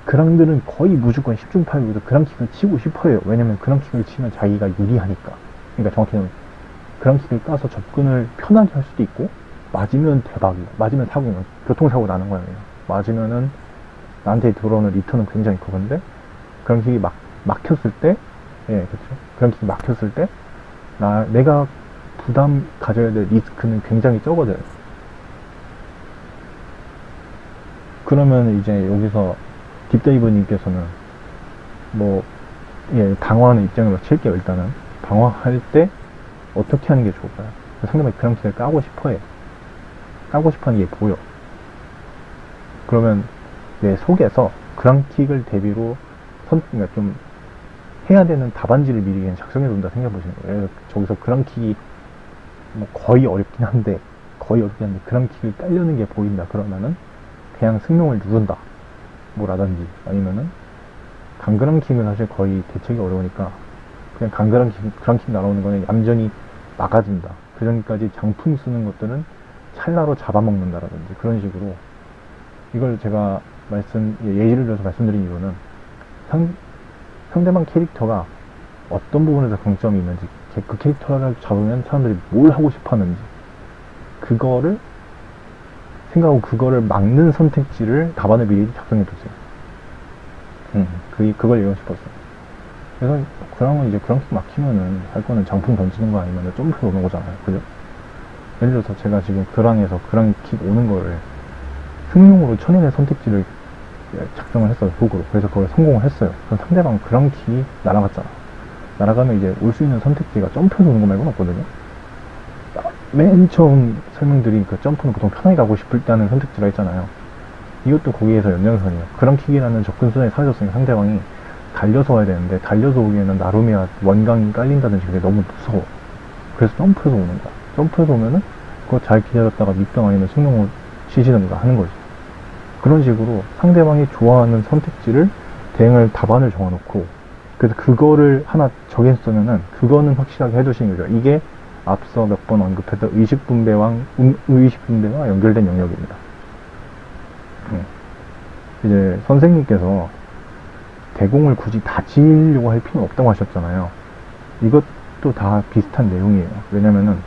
그랑들은 거의 무조건 10중 8구에서 그랑킥을 치고 싶어요. 왜냐면 그랑킥을 치면 자기가 유리하니까. 그러니까 정확히는 그랑킥을 까서 접근을 편하게 할 수도 있고 맞으면 대박이야. 맞으면 사고면 교통사고 나는 거예요. 맞으면은 나한테 들어오는 리턴은 굉장히 크건데 그런 킥이 막 막혔을 때, 예, 그렇죠. 그런 킥이 막혔을 때, 나 내가 부담 가져야 될 리스크는 굉장히 적어져요. 그러면 이제 여기서 딥다이버님께서는 뭐, 예, 방어하는 입장으로 칠게요, 일단은. 방어할 때 어떻게 하는 게 좋을까요? 상대방이 킥을 까고 싶어 해. 까고 싶어 하는 게 보여. 그러면 내 속에서 그랑킥을 대비로 선, 그러니까 좀 해야 되는 답안지를 미리 그냥 작성해 둔다 생각해 보시는 거예요. 저기서 그랑킥이 뭐 거의 어렵긴 한데, 거의 어렵긴 한데, 그랑킥을 깔려는 게 보인다. 그러면은 그냥 승용을 누른다. 뭐라든지, 아니면은 강그랑킥은 사실 거의 대책이 어려우니까 그냥 강그랑킥, 그랑킥 날아오는 거는 얌전히 막아준다. 그 전까지 장풍 쓰는 것들은 찰나로 잡아먹는다라든지 그런 식으로 이걸 제가 말씀, 예, 예시를 들어서 말씀드린 이유는 상, 상대방 캐릭터가 어떤 부분에서 강점이 있는지, 걔- 그 캐릭터를 잡으면 사람들이 뭘 하고 싶어 하는지, 그거를 생각하고 그거를 막는 선택지를 답안을 미리 작성해 두세요. 음, 그, 그걸 얘기하고 싶었어요. 그래서 그랑은 이제 그랑킥 막히면은 할 거는 장풍 던지는 거 아니면 점프 오는 거잖아요. 그죠? 예를 들어서 제가 지금 그랑에서 그랑 킥 오는 거를 승용으로 천연의 선택지를 작성을 했어요. 속으로. 그래서 그걸 성공을 했어요. 그럼 상대방 그랑킥이 날아갔잖아. 날아가면 이제 올 수 있는 선택지가 점프해서 오는 거 말고는 없거든요. 맨 처음 설명드린 그 점프는 보통 편하게 가고 싶을 때 하는 선택지가 있잖아요. 이것도 거기에서 연장선이에요. 그랑킥이라는 접근선이 사라졌으니까 상대방이 달려서 와야 되는데 달려서 오기에는 나루미와 원강이 깔린다든지 그게 너무 무서워. 그래서 점프해서 오는 거야. 점프해서 오면은 그거 잘 기다렸다가 밑병 아니면 승용을 치시든가 하는 거지. 그런 식으로 상대방이 좋아하는 선택지를 대응을 답안을 정해놓고 그래서 그거를 하나 정했으면은 그거는 확실하게 해두시는 거죠. 이게 앞서 몇 번 언급했던 의식 분배와 음, 의식 분배와 연결된 영역입니다. 음. 이제 선생님께서 대공을 굳이 다 지으려고 할 필요는 없다고 하셨잖아요. 이것도 다 비슷한 내용이에요. 왜냐면은,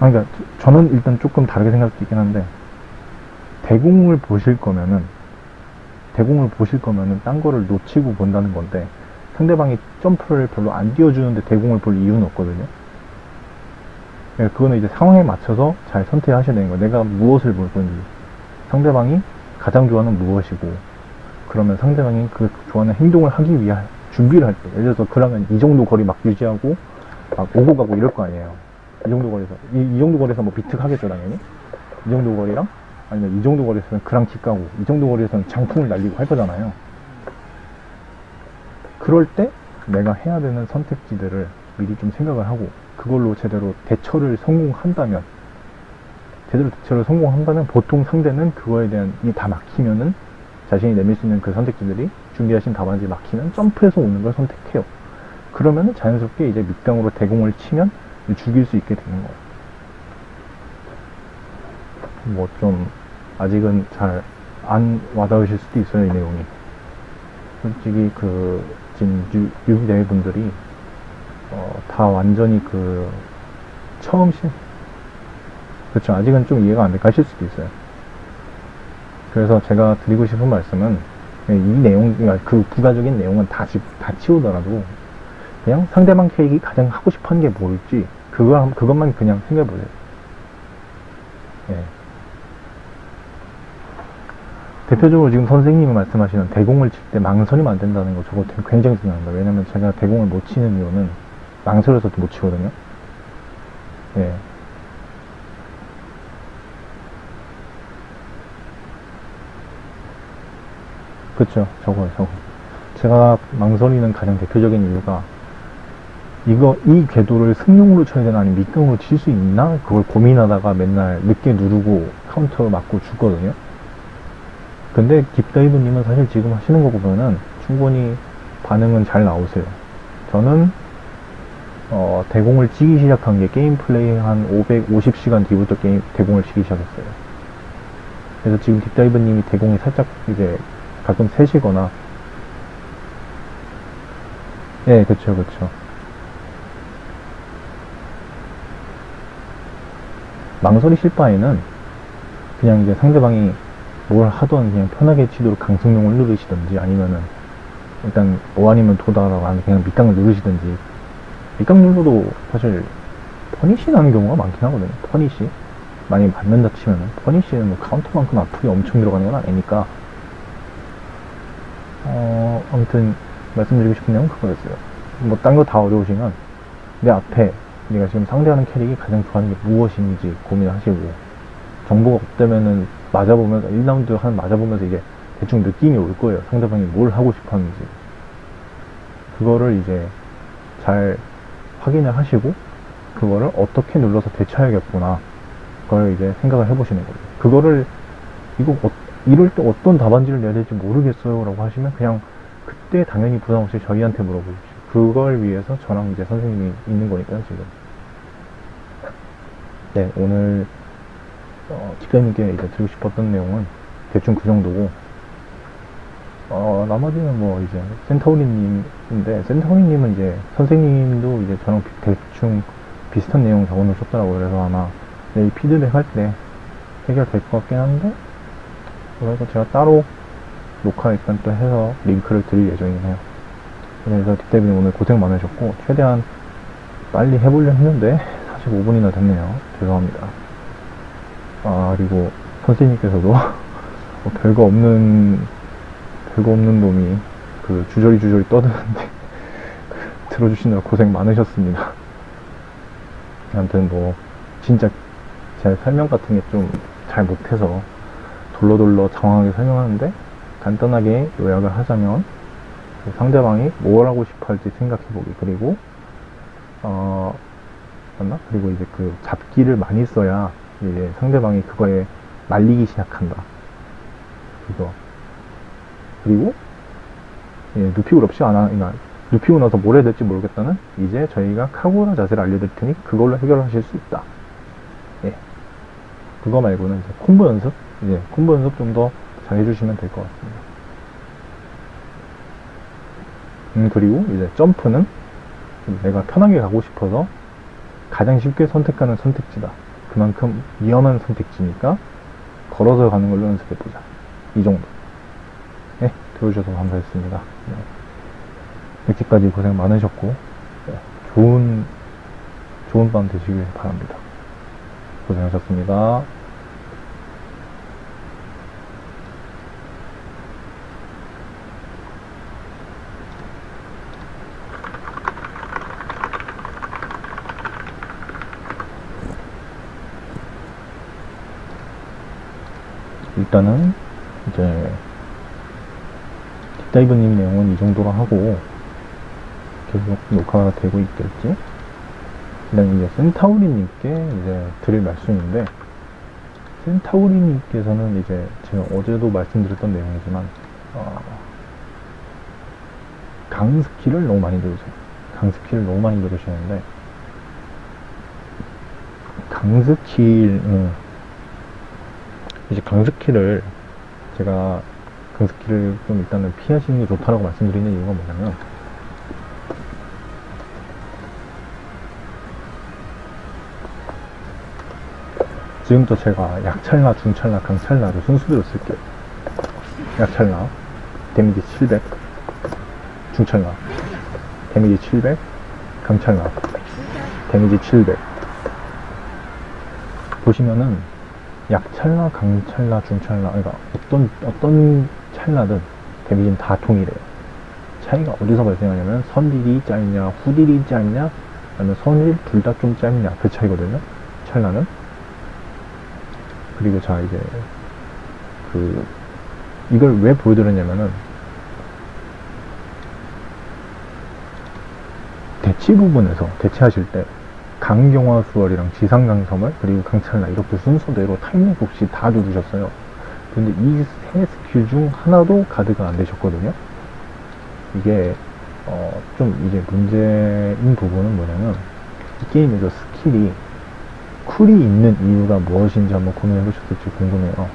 아, 그러니까 저는 일단 조금 다르게 생각할 수 있긴 한데, 대공을 보실 거면은, 대공을 보실 거면은 딴 거를 놓치고 본다는 건데, 상대방이 점프를 별로 안 띄워주는데 대공을 볼 이유는 없거든요. 예, 그거는 이제 상황에 맞춰서 잘 선택하셔야 되는 거예요. 내가 무엇을 볼 건지. 상대방이 가장 좋아하는 무엇이고, 그러면 상대방이 그 좋아하는 행동을 하기 위한 준비를 할 때, 예를 들어서 그러면 이 정도 거리 막 유지하고, 막 오고 가고 이럴 거 아니에요. 이 정도 거리에서. 이, 이 정도 거리에서 뭐 비트 하겠죠, 당연히. 이 정도 거리랑, 아니면 이 정도 거리에서는 그랑킥 가고, 이 정도 거리에서는 장풍을 날리고 할 거잖아요. 그럴 때 내가 해야 되는 선택지들을 미리 좀 생각을 하고, 그걸로 제대로 대처를 성공한다면, 제대로 대처를 성공한다면 보통 상대는 그거에 대한 이 다 막히면은 자신이 내밀 수 있는 그 선택지들이 준비하신 답안지 막히면 점프해서 오는 걸 선택해요. 그러면은 자연스럽게 이제 밑병으로 대공을 치면 죽일 수 있게 되는 거예요. 뭐좀 아직은 잘 안 와닿으실 수도 있어요, 이 내용이. 솔직히 그 지금 유- 유비대회 분들이 어, 다 완전히 그 처음 시 그렇죠. 아직은 좀 이해가 안돼 가실 수도 있어요. 그래서 제가 드리고 싶은 말씀은 이 내용, 그러니까 그 부가적인 내용은 다, 지, 다 치우더라도 그냥 상대방 캐릭이 가장 하고 하는 게 뭘지 그거, 한- 그것만 그냥 생각해 보세요. 예. 대표적으로 지금 선생님이 말씀하시는 대공을 칠 때 망설이면 안 된다는 거 저거 굉장히 중요합니다. 왜냐면 제가 대공을 못 치는 이유는 망설여서 못 치거든요. 예. 그쵸, 저거요, 저거. 제가 망설이는 가장 대표적인 이유가, 이거, 이 궤도를 승룡으로 쳐야 되나, 아니면 밑강으로 칠 수 있나? 그걸 고민하다가 맨날 늦게 누르고 카운터 맞고 죽거든요. 근데 딥다이브님은 사실 지금 하시는 거 보면은 충분히 반응은 잘 나오세요. 저는, 어, 대공을 치기 시작한 게 게임 플레이 한 550시간 뒤부터 게임, 대공을 치기 시작했어요. 그래서 지금 딥다이브님이 대공이 살짝 이제 가끔 세시거나 예 그쵸 그쵸 망설이실 바에는 그냥 이제 상대방이 뭘 하던 그냥 편하게 치도록 강승룡을 누르시든지 아니면은 일단 뭐 아니면 도다라고 하는 그냥 밑강을 누르시든지. 밑강 눌러도 사실 punish 나는 경우가 많긴 하거든요. punish? 많이 맞는다 치면은. punish는 뭐 카운터만큼 앞으로 엄청 들어가는 건 아니니까. 어, 아무튼 말씀드리고 싶은 내용은 그거였어요. 뭐 딴 거 다 어려우시면 내 앞에 내가 지금 상대하는 캐릭이 가장 좋아하는 게 무엇인지 고민하시고 정보가 없다면은 맞아보면서 1라운드 한 맞아보면서 이제 대충 느낌이 올 거예요. 상대방이 뭘 하고 싶어 하는지. 그거를 이제 잘 확인을 하시고 그거를 어떻게 눌러서 대처해야겠구나. 그걸 이제 생각을 해보시는 거예요. 그거를 이거 어, 이럴 때 어떤 답안지를 내야 될지 모르겠어요 라고 하시면 그냥 그때 당연히 부담 없이 저희한테 물어보십시오. 그걸 위해서 저랑 이제 선생님이 있는 거니까요, 지금. 네, 오늘, 어, 기자님께 이제 드리고 싶었던 내용은 대충 그 정도고, 어, 나머지는 뭐 이제 센터우리님인데, 센터우리님은 이제 선생님도 이제 저랑 비- 대충 비슷한 내용 적어 놓으셨더라고요. 그래서 아마 내일 피드백 할 때 해결될 것 같긴 한데, 그래서 제가 따로 녹화 일단 또 해서 링크를 드릴 예정이긴 해요. 그래서 딥다이브님 오늘 고생 많으셨고, 최대한 빨리 해보려 했는데, 45분이나 됐네요. 죄송합니다. 아, 그리고 선생님께서도 뭐 별거 없는, 별거 없는 놈이 그 주저리 주저리 떠드는데, 들어주시느라 고생 많으셨습니다. 아무튼 뭐, 진짜 제 설명 같은 게 좀 잘 못해서 돌로돌로 장황하게 설명하는데 간단하게 요약을 하자면 그 상대방이 뭘 하고 싶어 할지 생각해보기 그리고 어 맞나? 그리고 이제 그 잡기를 많이 써야 이제 상대방이 그거에 말리기 시작한다 그거 그리고 예, 눕히고 없이 안 하니까 눕히고 나서 뭘 해야 될지 모르겠다는 이제 저희가 카구라 자세를 알려드릴 테니 그걸로 해결하실 수 있다 예. 그거 말고는 이제 콤보 연습, 이제 콤보 연습 좀 더 잘 해주시면 될 것 같습니다. 음, 그리고 이제 점프는 내가 편하게 가고 싶어서 가장 쉽게 선택하는 선택지다. 그만큼 위험한 선택지니까 걸어서 가는 걸로 연습해보자. 이 정도. 네, 들어주셔서 감사했습니다. 네. 이렇게까지 고생 많으셨고, 네, 좋은, 좋은 밤 되시길 바랍니다. 고생하셨습니다. 일단은 이제 딥다이브님 내용은 이 정도로 하고 계속 녹화가 되고 있겠지? 그다음 이제 센타우리님께 이제 드릴 말씀인데 센타우리님께서는 이제 제가 어제도 말씀드렸던 내용이지만 어, 강스키를 너무 많이 들으세요. 강스키를 너무 많이 들으시는데 강 스킬 음, 이제 강스키를 제가 강스키를 좀 일단은 피하시는 게 좋다라고 말씀드리는 이유가 뭐냐면 지금부터 제가 약찰나, 중찰나, 강찰나를 순수대로 쓸게요. 약찰나, 데미지 700, 중찰나, 데미지 700, 강찰나, 데미지 700. 보시면은 약찰나, 강찰나, 중찰나, 그러니까 어떤 어떤 찰나든 데미지는 다 동일해요. 차이가 어디서 발생하냐면 선딜이 짧냐, 후딜이 짧냐, 아니면 선딜 둘 다 좀 짧냐 그 차이거든요. 찰나는. 그리고 자 이제 그 이걸 왜 보여드렸냐면은 대치 부분에서 대치하실 때 강경화 수월이랑 지상강섬을 그리고 강찰나 이렇게 순서대로 time lag 없이 다 누르셨어요. 근데 이 세 스킬 중 하나도 가드가 안 되셨거든요. 이게 어, 좀 이제 문제인 부분은 뭐냐면 이 게임에서 스킬이 쿨이 있는 이유가 무엇인지 한번 고민해 보셨을지 궁금해요.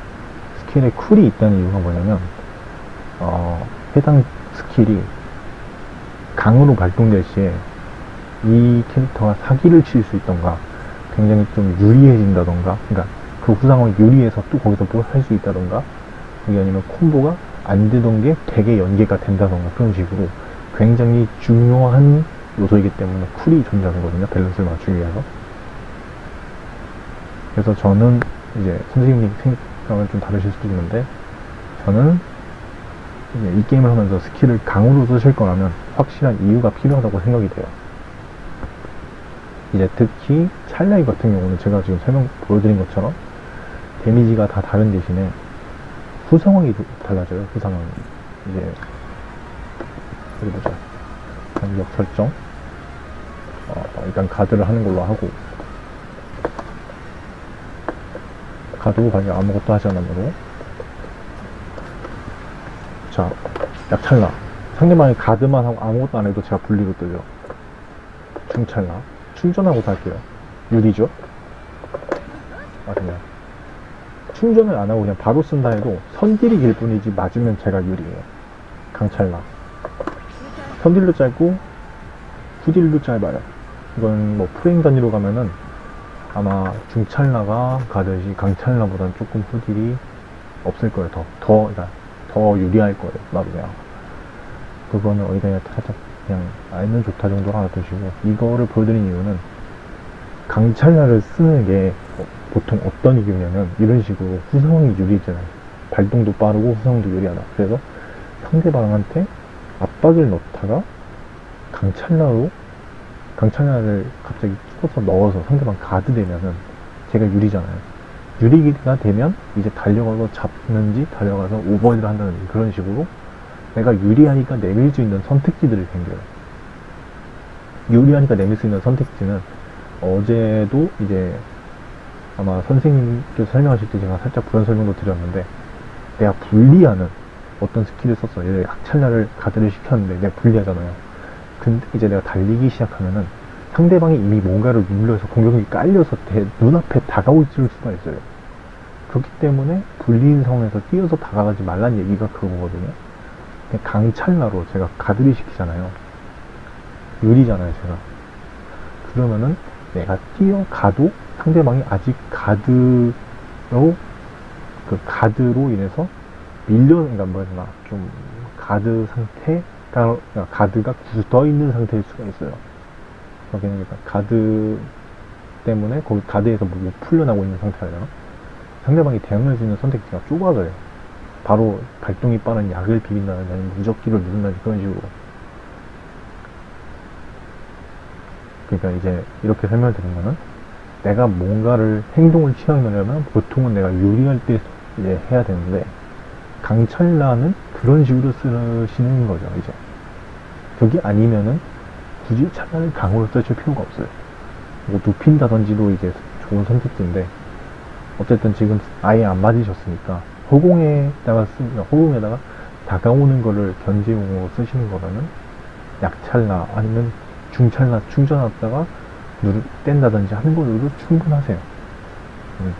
스킬에 쿨이 있다는 이유가 뭐냐면 어, 해당 스킬이 강으로 발동될 시에 이 캐릭터가 사기를 칠 수 있던가 굉장히 좀 유리해진다던가 그러니까 그 후상황 유리해서 또 거기서 뭘 할 수 있다던가 그게 아니면 콤보가 안 되던 게 되게 연계가 된다던가 그런 식으로 굉장히 중요한 요소이기 때문에 쿨이 존재하거든요 밸런스를 맞추기 위해서 그래서 저는 이제 선생님 생각은 좀 다르실 수도 있는데 저는 이 게임을 하면서 스킬을 강으로 쓰실 거라면 확실한 이유가 필요하다고 생각이 돼요. 이제 특히 찰나이 같은 경우는 제가 지금 설명 보여드린 것처럼 데미지가 다 다른 대신에 후상황이 달라져요. 후상황이 이제 어디 보자. 간격 설정. 어, 일단 가드를 하는 걸로 하고 가도 가게 아무것도 하지 않으므로 자 약찰나 상대방이 가드만 하고 아무것도 안 해도 제가 분리로 뜨죠 중찰나 충전하고 살게요. 유리죠? 맞아요 충전을 안 하고 그냥 바로 쓴다 해도 선딜이 길 뿐이지 맞으면 제가 유리해요. 강찰나. 선딜도 짧고 후딜도 짧아요. 이건 뭐 프레임 단위로 가면은 아마 중찰나가 가듯이 강찰나보다는 조금 후딜이 없을 거예요. 더, 더, 그러니까 더더 유리할 거예요. 나도 그냥. 그거는 어디다 살짝 그냥 알면 좋다 정도로 하나 두시고 이거를 보여드린 이유는 강찰나를 쓰는 게 어, 보통 어떤 이유냐면 이런 식으로 후성이 유리잖아요. 발동도 빠르고 후성도 유리하다. 그래서 상대방한테 압박을 넣다가 강찰나로 강찰나를 갑자기 찍어서 넣어서 상대방 가드 되면은 제가 유리잖아요. 유리가 되면 이제 달려가서 잡는지 달려가서 오버헤드를 한다든지 그런 식으로 내가 유리하니까 내밀 수 있는 선택지들이 생겨요. 유리하니까 내밀 수 있는 선택지는 어제도 이제 아마 선생님께서 설명하실 때 제가 살짝 부연 설명도 드렸는데 내가 불리하는 어떤 스킬을 썼어. 예를 약찰나를 가드를 시켰는데 내가 불리하잖아요. 근데 이제 내가 달리기 시작하면은 상대방이 이미 뭔가를 눌러서 공격이 깔려서 대- 눈앞에 다가올 수가 있어요. 그렇기 때문에 불리인 상황에서 뛰어서 다가가지 말란 얘기가 그거거든요. 강찰나로 제가 가드를 시키잖아요. 유리잖아요, 제가. 그러면은 내가 뛰어가도 상대방이 아직 가드로, 그 가드로 인해서 밀려, 그러니까 뭐였나, 좀, 가드 상태가, 그러니까 가드가 굳어 있는 상태일 수가 있어요. 그러니까 가드 때문에 거기 가드에서 뭐, 뭐 풀려나고 있는 되나? 상대방이 대응할 수 있는 선택지가 좁아져요. 바로 발동이 빠른 약을 비빈다든지 아니면 무적기를 누른다든지 그런 식으로. 그러니까 이제 이렇게 설명을 드리면은 내가 뭔가를 행동을 취하려면 보통은 내가 유리할 때 이제 해야 되는데 강철라는 그런 식으로 쓰시는 거죠 이제 그게 아니면은 굳이 차라리 강으로 쓰실 필요가 없어요 뭐 눕힌다든지도 이제 좋은 선택지인데 어쨌든 지금 아예 안 맞으셨으니까 허공에다가 쓰 허공에다가 다가오는 거를 견제용으로 쓰시는 거라면 약찰나 아니면 중찰나 충전하다가 누르 뗀다든지 하는 걸로도 충분하세요. 음.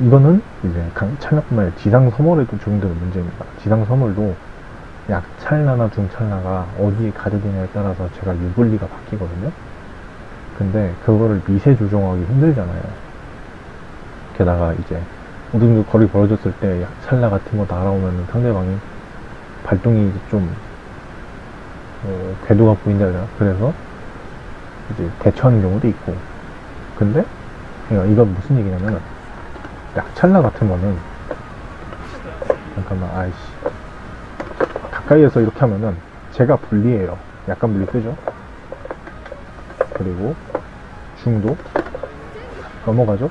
이거는 이제 강- 찰나뿐만 아니라 지상 서멀에도 적용되는 문제입니다. 지상 서멀도 약찰나나 중찰나가 어디에 가드되냐에 따라서 제가 유불리가 바뀌거든요. 근데 그거를 미세 조정하기 힘들잖아요. 게다가 이제 정도 거리 벌어졌을 때 약찰나 같은 거 날아오면 상대방이 발동이 좀 어, 궤도가 보인다 되나? 그래서 이제 대처하는 경우도 있고. 근데 이건 무슨 얘기냐면 약찰나 같은 거는 잠깐만 아이씨. 가까이에서 이렇게 하면은 제가 불리해요. 약간 불리 뜨죠? 그리고 중도 넘어가죠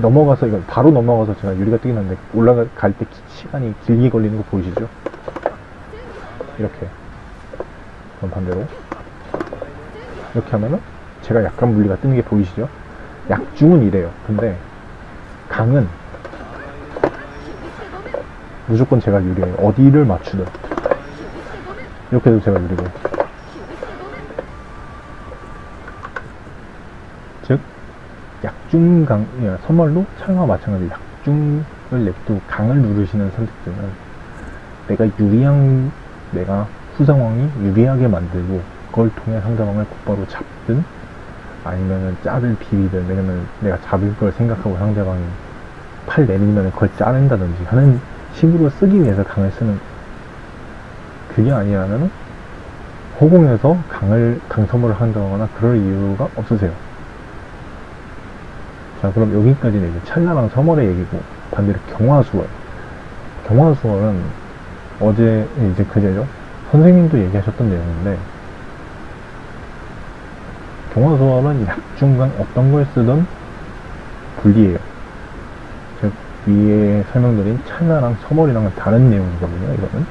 넘어가서 이거 바로 넘어가서 제가 유리가 뜨긴 한데 올라갈 때 시간이 길게 걸리는 거 보이시죠 이렇게 그럼 반대로 이렇게 하면은 제가 약간 물리가 뜨는 게 보이시죠? 약중은 이래요. 근데 강은 무조건 제가 유리해요. 어디를 맞추든 이렇게 해도 제가 유리고 즉 약중강 예, 선멀로 찰나와 마찬가지로 약중을 냅두고 강을 누르시는 선택지는 내가 유리한 내가 후상황이 유리하게 만들고 그걸 통해 상대방을 곧바로 잡든 아니면은 짤을 비비든 왜냐면 내가 잡을 걸 생각하고 상대방이 팔 내밀면 그걸 자른다든지 하는 식으로 쓰기 위해서 강을 쓰는 그게 아니라면 호공에서 강을 강섬을 한다거나 그럴 이유가 없으세요. 자 그럼 여기까지는 이제 찰나랑 서멀의 얘기고 반대로 경화수월. 경화수월은 어제 이제 그제죠? 선생님도 얘기하셨던 내용인데 경화수월은 약중간 어떤 걸 쓰든 불리해요. 즉 위에 설명드린 찰나랑 서멀이랑은 다른 내용이거든요 이거는.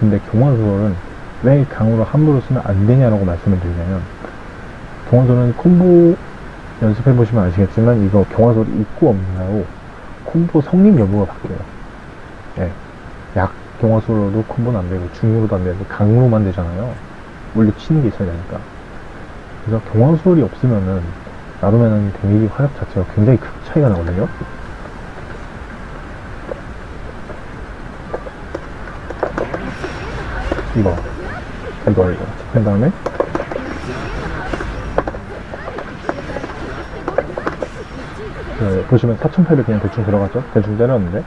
근데 경화수월은 왜 강으로 함부로 쓰면 안 되냐라고 말씀을 드리냐면 경화수월은 콤보 연습해 보시면 아시겠지만 이거 경화소리 있고 없나요? 콤보 성립 여부가 바뀌어요. 예. 약 경화소로도 콤보는 안 되고 중으로도 안 되고 강으로만 되잖아요. 원래 치는 게 있어야 되니까. 그래서 경화소리 없으면은 나루면은 데미지 화력 자체가 굉장히 큰 차이가 나거든요. 이거 이거 이거 그 다음에 그, 보시면 4,800 그냥 대충 들어갔죠? 대충 때렸는데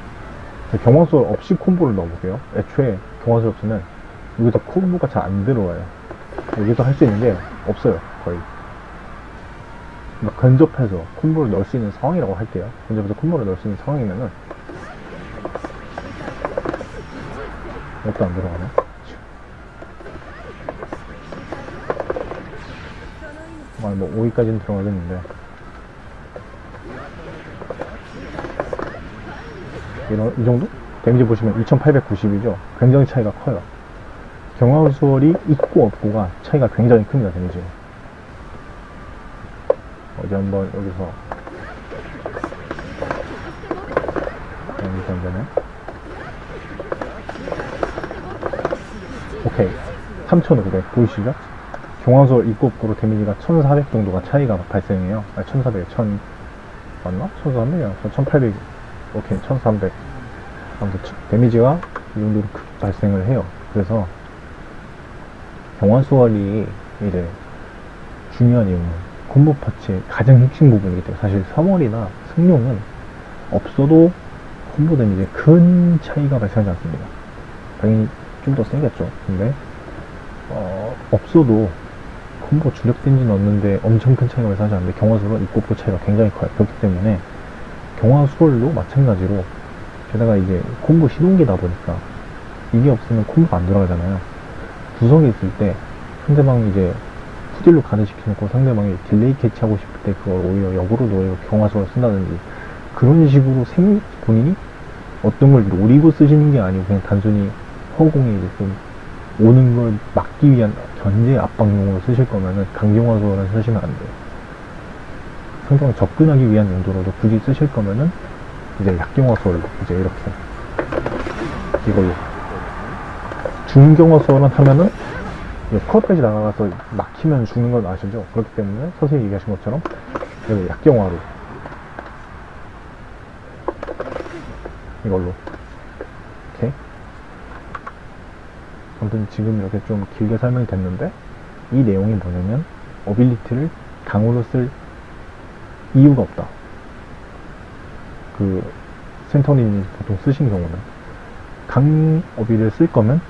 경화술 없이 콤보를 넣어볼게요. 애초에 경화술 없으면 여기서 콤보가 잘 안 들어와요. 여기서 할 수 있는 게 없어요, 거의. 그러니까 근접해서 콤보를 넣을 수 있는 상황이라고 할게요. 근접해서 콤보를 넣을 수 있는 상황이면은 이것도 안 들어가네. 아, 뭐 5위까지는 들어가겠는데 이런, 이 정도? 데미지 보시면 2890이죠. 굉장히 차이가 커요. 경화수월이 있고 없고가 차이가 굉장히 큽니다, 데미지. 어디 한번 여기서 여기서 한번에 오케이 3500 보이시죠? 경화수월 있고 없고로 데미지가 1400 정도가 차이가 발생해요. 아니 1400, 1000 맞나? 1300이야. 1800 오케이 1300 아무튼 데미지가 이 정도로 크게 발생을 해요. 그래서 경화수월이 이제 중요한 이유는 콤보 파츠의 가장 핵심 부분이기 때문에 사실 3월이나 승용은 없어도 콤보 데미지에 큰 차이가 발생하지 않습니다. 당연히 좀 더 세겠죠. 근데 어, 없어도 콤보 주력 데미지 넣는데 엄청 큰 차이가 발생하지 않는데 있고 없고 차이가 굉장히 커요. 그렇기 때문에 경화 수월도 마찬가지로 게다가 이제 콤보 시동기다 보니까 이게 없으면 콤보가 안 돌아가잖아요. 구석에 있을 때 상대방이 이제 후딜로 가드시켜놓고 상대방이 delay catch하고 싶을 때 그걸 오히려 역으로 노리고 경화 수월 쓴다든지 그런 식으로 생, 본인이 어떤 걸 노리고 쓰시는 게 아니고 그냥 단순히 허공에 이제 좀 오는 걸 막기 위한 견제 압박용으로 쓰실 거면은 강경화수를 쓰시면 안 돼요. 상대방 접근하기 위한 용도로도 굳이 쓰실 거면은 이제 약경화수를 이제 이렇게 이걸로 중경화수를 하면은 스쿼트까지 나가서 막히면 죽는 건 아시죠? 그렇기 때문에 선생님이 얘기하신 것처럼 여기 약경화로 이걸로 오케이 아무튼 지금 이렇게 좀 길게 설명이 됐는데 이 내용이 뭐냐면 어빌리티를 강으로 쓸 이유가 없다 그 센터님이 보통 쓰신 경우는 강 어비를 쓸 거면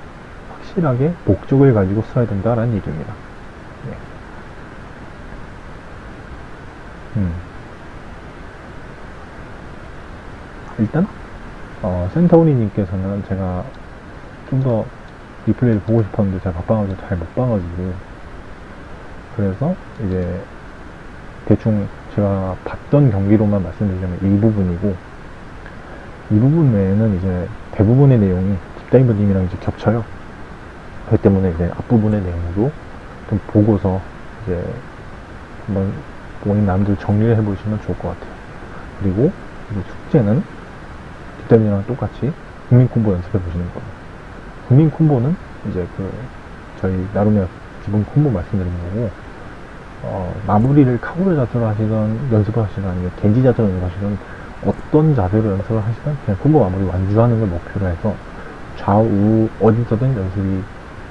확실하게 목적을 가지고 써야 된다라는 얘기입니다. 네. 음. 일단 어, 센터우리님께서는 제가 좀 더 리플레이를 보고 싶었는데 제가 바빠가지고 잘 못 봐가지고 그래서 이제 대충 제가 봤던 경기로만 말씀드리자면 일부분이고 이 부분 외에는 이제 대부분의 내용이 딥다이버님이랑 이제 겹쳐요. 그렇기 때문에 이제 앞부분의 내용도 좀 보고서 이제 한번 본인 남들 정리를 해보시면 좋을 것 같아요. 그리고 숙제는 딥다이버님이랑 똑같이 국민 콤보 연습해 보시는 거예요. 국민 콤보는 이제 그 저희 나름의 기본 콤보 말씀드린 거고 어, 마무리를 카고르 자세로 하시던 연습을 하시든 아니면 겐지 자세로 연습하시든 어떤 자세로 연습을 하시든 그냥 콤보 마무리 완주하는 걸 목표로 해서 좌우 어디서든 연습이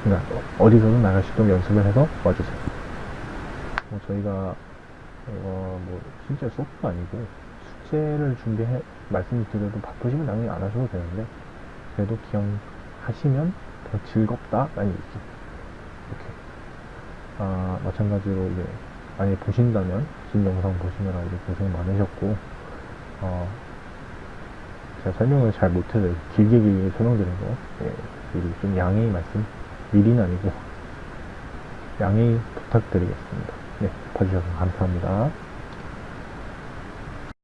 그러니까 어디서든 나갈 수 있도록 연습을 해서 와주세요. 뭐 저희가 어, 뭐 실제 수업도 아니고 숙제를 준비해 말씀드려도 바쁘시면 당연히 안 하셔도 되는데 그래도 기억하시면 더 즐겁다라는 얘기죠. 아 마찬가지로 이제 만약에 보신다면 긴 영상 보시느라 이제 고생 많으셨고 어, 제가 설명을 잘 못해서 길게 길게 설명드린 거, 예, 미리 좀 양해의 말씀, 미리는 아니고, 양해 부탁드리겠습니다. 네, 봐주셔서 감사합니다.